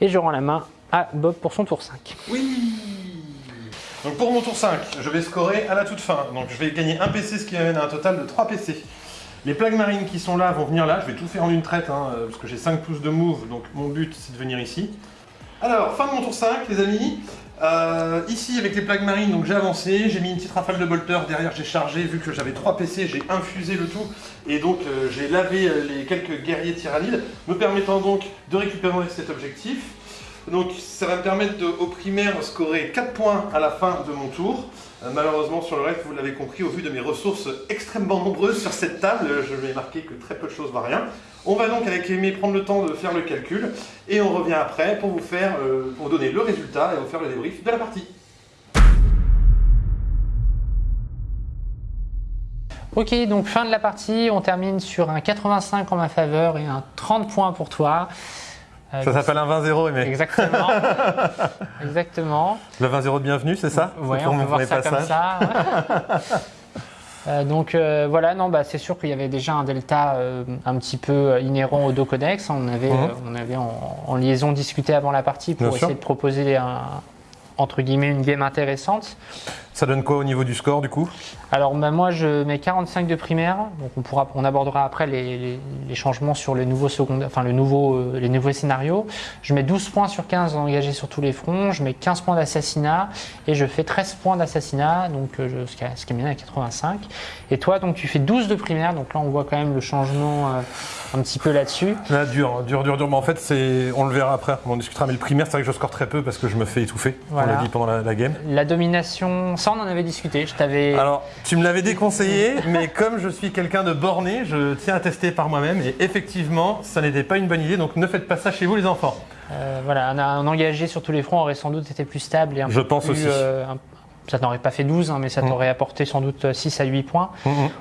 Et je rends la main à Bob pour son tour 5. Oui Donc pour mon tour 5, je vais scorer à la toute fin. Donc je vais gagner un PC, ce qui amène à un total de 3 PC. Les plaques marines qui sont là vont venir là. Je vais tout faire en une traite, hein, parce que j'ai 5 pouces de move, donc mon but c'est de venir ici. Alors, fin de mon tour 5, les amis. Euh, ici, avec les plaques marines, donc j'ai avancé, j'ai mis une petite rafale de bolter, derrière j'ai chargé, vu que j'avais 3 PC, j'ai infusé le tout, et donc euh, j'ai lavé euh, les quelques guerriers tyrannides, me permettant donc de récupérer cet objectif. Donc ça va me permettre de, au primaire, scorer 4 points à la fin de mon tour. Euh, malheureusement, sur le reste, vous l'avez compris, au vu de mes ressources extrêmement nombreuses sur cette table, euh, je vais marquer que très peu de choses varient. On va donc avec Aimé prendre le temps de faire le calcul, et on revient après pour vous faire, euh, pour vous donner le résultat et vous faire le débrief de la partie. Ok, donc fin de la partie, on termine sur un 85 en ma faveur et un 30 points pour toi. Euh, Ça s'appelle un 20-0, Aimé. Exactement. <laughs> Exactement. Le 20-0 de bienvenue, c'est ça? Pour on peut voir ça comme passage. ça. ouais. <laughs> Euh, donc euh, voilà, non, bah, c'est sûr qu'il y avait déjà un delta euh, un petit peu inhérent au Docodex. On avait, Mhm. on avait en, en liaison discuté avant la partie pour Bien essayer sûr. de proposer un, entre guillemets une game intéressante. Ça donne quoi au niveau du score, du coup? Alors bah, moi je mets 45 de primaire, donc on, pourra, on abordera après les, les- les changements sur les nouveaux secondaires, enfin le nouveau, euh, les nouveaux scénarios. Je mets 12 points sur 15 engagés sur tous les fronts, je mets 15 points d'assassinat et je fais 13 points d'assassinat, donc euh, je, ce qui m'amène à 85. Et toi donc tu fais 12 de primaire, donc là on voit quand même le changement euh, un petit peu là-dessus. Là, dur, dur, dur, dur. Mais en fait, on le verra après, on discutera. Mais le primaire, c'est vrai que je score très peu parce que je me fais étouffer, Voilà. on l'a dit pendant la, la game. La domination, ça on en avait discuté, je t'avais... Alors, tu me l'avais déconseillé, mais comme je suis quelqu'un de borné, je tiens à tester par moi-même. Et effectivement, ça n'était pas une bonne idée, donc ne faites pas ça chez vous, les enfants. Euh, voilà, un, un engagé sur tous les fronts aurait sans doute été plus stable et un Je peu pense plus, aussi. euh, un- ça n'aurait pas fait 12, hein, mais ça Mm. t'aurait apporté sans doute 6 à 8 points.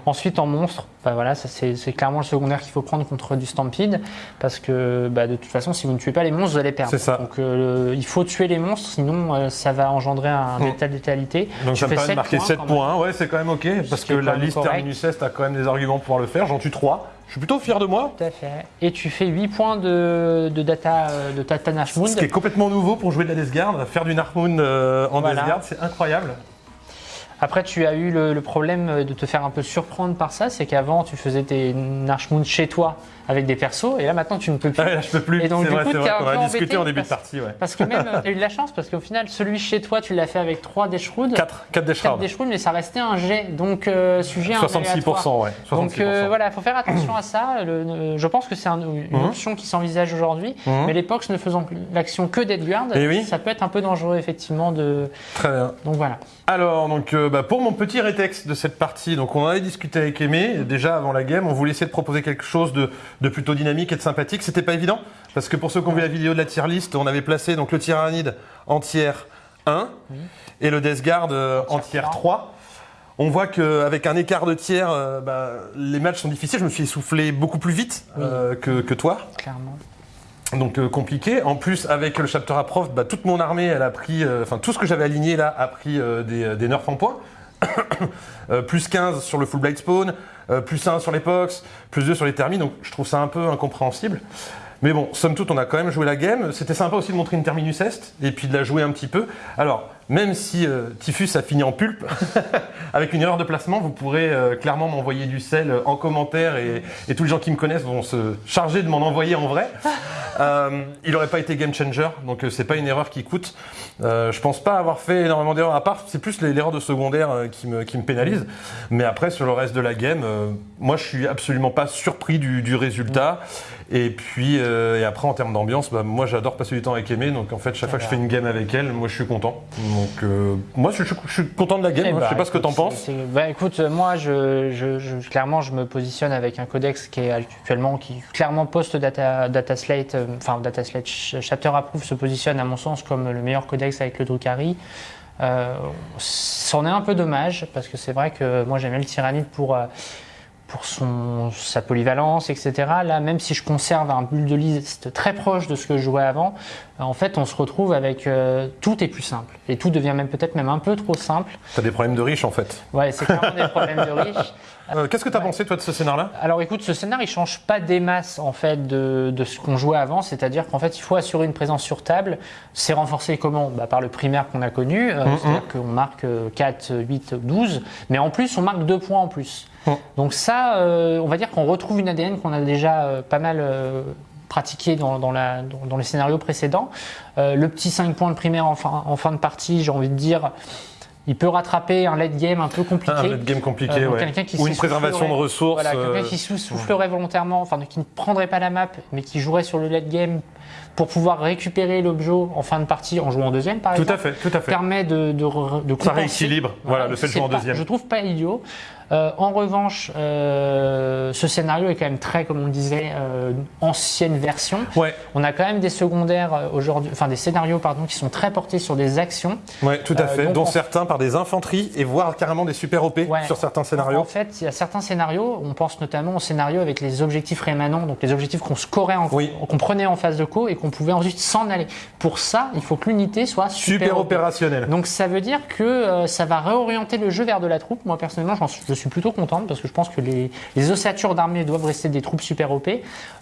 Ensuite, en monstre, bah voilà, c'est clairement le secondaire qu'il faut prendre contre du Stampede, parce que bah, de toute façon, si vous ne tuez pas les monstres, vous allez perdre. C'est ça. Donc euh, il faut tuer les monstres, sinon euh, ça va engendrer un Mm. delta de létalité. Donc Tu ça me permet de marquer points 7 quand même. points. Ouais, c'est quand même ok, parce Ce que la liste correct. Terminus Est a quand même des arguments pour pouvoir le faire. J'en tue 3. Je suis plutôt fier de moi. Tout à fait. Et tu fais 8 points de, de data euh, de Tata Nashmoon. Ce qui est complètement nouveau pour jouer de la Death Guard. Faire du Narmoon euh, en Voilà. Death Guard, c'est incroyable. Après, tu as eu le, le problème de te faire un peu surprendre par ça, c'est qu'avant, tu faisais tes Narshmoon chez toi avec des persos, et là maintenant, tu ne peux plus. Ah là, je peux plus. Et donc, du vrai, coup, c'est t'es vrai un qu'on peu a discuté en début de partie. Ouais. Parce que même, tu as eu de la chance, parce qu'au final, celui chez toi, tu l'as fait avec 3 Deshroud. 4, 4 des 4 Shrouds. Deshroud, mais ça restait un jet, donc euh, sujet à un aléatoire. 66%, ouais. 66%. Donc euh, voilà, il faut faire attention à ça. Le- le- je pense que c'est un- une Mhm. option qui s'envisage aujourd'hui, Mhm. mais l'époque ne faisant l'action que d'Edguard, Eh oui. ça peut être un peu dangereux effectivement. De... Très bien. Donc voilà. Alors, donc, euh, bah, pour mon petit rétexte de cette partie, donc on en avait discuté avec Aimé, déjà avant la game, on voulait essayer de proposer quelque chose de, de plutôt dynamique et de sympathique. C'était pas évident, parce que pour ceux qui ont vu la vidéo de la tier list, on avait placé donc le tyrannide en tier 1 et le Death Guard euh, en tier 3. On voit qu'avec un écart de tiers, euh, bah, les matchs sont difficiles. Je me suis essoufflé beaucoup plus vite que, que toi. Clairement. Donc euh, compliqué. En plus, avec le chapter approf, bah, toute mon armée, elle a pris, euh, enfin tout ce que j'avais aligné là a pris euh, des, des nerfs en points. <coughs> Euh, plus 15 sur le full blade spawn, euh, plus 1 sur les pox, plus 2 sur les thermis. Donc je trouve ça un peu incompréhensible. Mais bon, somme toute, on a quand même joué la game. C'était sympa aussi de montrer une terminus est et puis de la jouer un petit peu. Alors, même si euh, Typhus a fini en pulpe, <laughs> avec une erreur de placement, vous pourrez euh, clairement m'envoyer du sel en commentaire et, et tous les gens qui me connaissent vont se charger de m'en envoyer en vrai. Euh, il n'aurait pas été game changer, donc euh, c'est pas une erreur qui coûte. Euh, je pense pas avoir fait énormément d'erreurs à part, c'est plus l'erreur de secondaire euh, qui, me, qui me pénalise. Mais après, sur le reste de la game, euh, moi je suis absolument pas surpris du, du résultat. Et puis, euh, et après en termes d'ambiance, bah, moi j'adore passer du temps avec Aimé, donc en fait, chaque fois que je fais une game avec elle, moi je suis content. Donc, euh, moi je, suis- je suis content de la game, Eh hein, bah, je sais pas ce que t'en penses. bah, écoute, euh, moi, je, clairement, je me positionne avec un codex qui est actuellement, qui clairement post data, data slate, euh, enfin data slate ch- chapter approve se positionne à mon sens comme le meilleur codex avec le Drukhari. Euh, C'en est un peu dommage parce que c'est vrai que moi j'aimais le Tyrannide pour euh, pour son, sa polyvalence, etc. Là, même si je conserve un build de liste très proche de ce que je jouais avant, euh, en fait, on se retrouve avec euh, tout est plus simple et tout devient même peut-être même un peu trop simple. T'as des problèmes de riches en fait. Ouais, c'est clairement des problèmes de riches. <laughs> Euh, Qu'est-ce que t'as Ouais. pensé toi de ce scénar-là? Alors écoute, ce scénar il change pas des masses en fait de, de ce qu'on jouait avant, c'est-à-dire qu'en fait il faut assurer une présence sur table. C'est renforcé comment? Bah, Par le primaire qu'on a connu, euh, Mhm. c'est-à-dire qu'on marque euh, 4, 8, 12, mais en plus on marque 2 points en plus. Donc ça, euh, on va dire qu'on retrouve une ADN qu'on a déjà euh, pas mal euh, pratiqué dans, dans, la, dans, dans les scénarios précédents. Euh, le petit 5 points de primaire en fin, en fin de partie, j'ai envie de dire, il peut rattraper un late game un peu compliqué. Un late game compliqué, Euh, ouais. qui Ou une préservation de ressources. Voilà, quelqu'un euh, qui sou- soufflerait volontairement, enfin qui ne prendrait pas la map, mais qui jouerait sur le late game pour pouvoir récupérer l'objet en fin de partie en jouant en deuxième, par Tout exemple. à fait, tout à fait. Permet de, de, re- de Ça rééquilibre, voilà, le fait de jouer en pas- deuxième. Je trouve pas idiot. Euh, en revanche, euh, ce scénario est quand même très, comme on disait, euh, ancienne version. Ouais, On a quand même des secondaires aujourd'hui, enfin des scénarios pardon, qui sont très portés sur des actions. ouais, tout à fait. dont en- certains par des infanteries et voire carrément des super OP Ouais. sur certains En scénarios. fait, il y a certains scénarios, on pense notamment aux scénarios avec les objectifs rémanents, donc les objectifs qu'on scorait, en, Oui. qu'on prenait en phase de co et qu'on pouvait ensuite s'en aller. Pour ça, il faut que l'unité soit super, Super OP. opérationnel. Donc ça veut dire que ça va réorienter le jeu vers de la troupe. Moi personnellement, j'en suis- suis plutôt contente parce que je pense que les, les ossatures d'armées doivent rester des troupes super OP.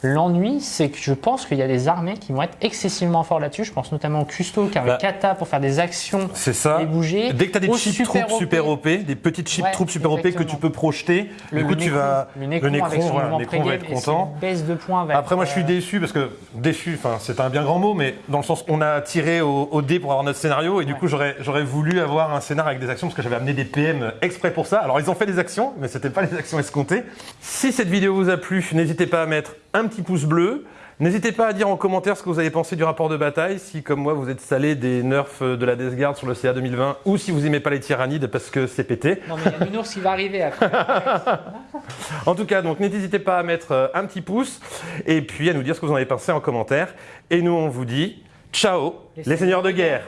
L'ennui, c'est que je pense qu'il y a des armées qui vont être excessivement forts là-dessus. Je pense notamment au Custo qui a Bah. un kata pour faire des actions C'est ça. et bouger. Dès que tu as des super troupes super OP, des petites cheap Ouais, troupes super OP que tu peux projeter, Le, du coup le tu vas. le Necron, le Necron, avec son voilà, mouvement le Necron va être content. baisse de points va Après, être, moi, je suis euh, déçu parce que déçu, enfin, c'est un bien grand mot, mais dans le sens, on a tiré au, au dé pour avoir notre scénario, et du Ouais. coup, j'aurais, j'aurais voulu avoir un scénario avec des actions parce que j'avais amené des PM exprès pour ça. Alors, ils ont fait des actions, mais c'était pas les actions escomptées. Si cette vidéo vous a plu, n'hésitez pas à mettre un petit pouce bleu. N'hésitez pas à dire en commentaire ce que vous avez pensé du rapport de bataille, si comme moi vous êtes salé des nerfs de la Death Guard sur le CA 2020, ou si vous aimez pas les tyrannides parce que c'est pété. Non mais il y a une ours qui va arriver après. <laughs> En tout cas, donc n'hésitez pas à mettre euh, un petit pouce et puis à nous dire ce que vous en avez pensé en commentaire. Et nous, on vous dit ciao, Les les seigneurs de guerre.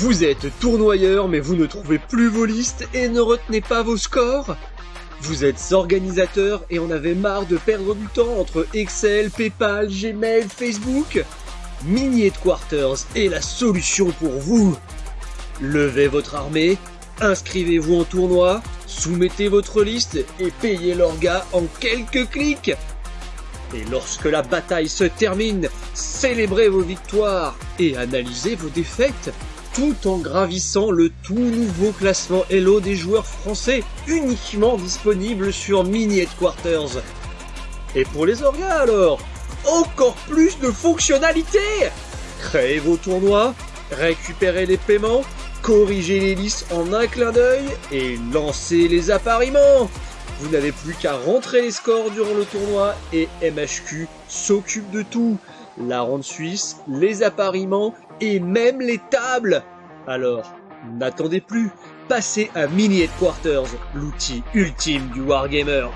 Vous êtes tournoyeur mais vous ne trouvez plus vos listes et ne retenez pas vos scores? Vous êtes organisateur et en avez marre de perdre du temps entre Excel, Paypal, Gmail, Facebook? Mini Quarters est la solution pour vous. Levez votre armée, inscrivez-vous en tournoi, soumettez votre liste et payez l'orga en quelques clics. Et lorsque la bataille se termine, célébrez vos victoires et analysez vos défaites tout en gravissant le tout nouveau classement Hello des joueurs français uniquement disponible sur Mini Headquarters. Et pour les orgas alors, encore plus de fonctionnalités Créez vos tournois, récupérez les paiements, corrigez les listes en un clin d'œil et lancez les appariements vous n'avez plus qu'à rentrer les scores durant le tournoi et MHQ s'occupe de tout. La ronde suisse, les appariements et même les tables. Alors, n'attendez plus, passez à Mini Headquarters, l'outil ultime du Wargamer.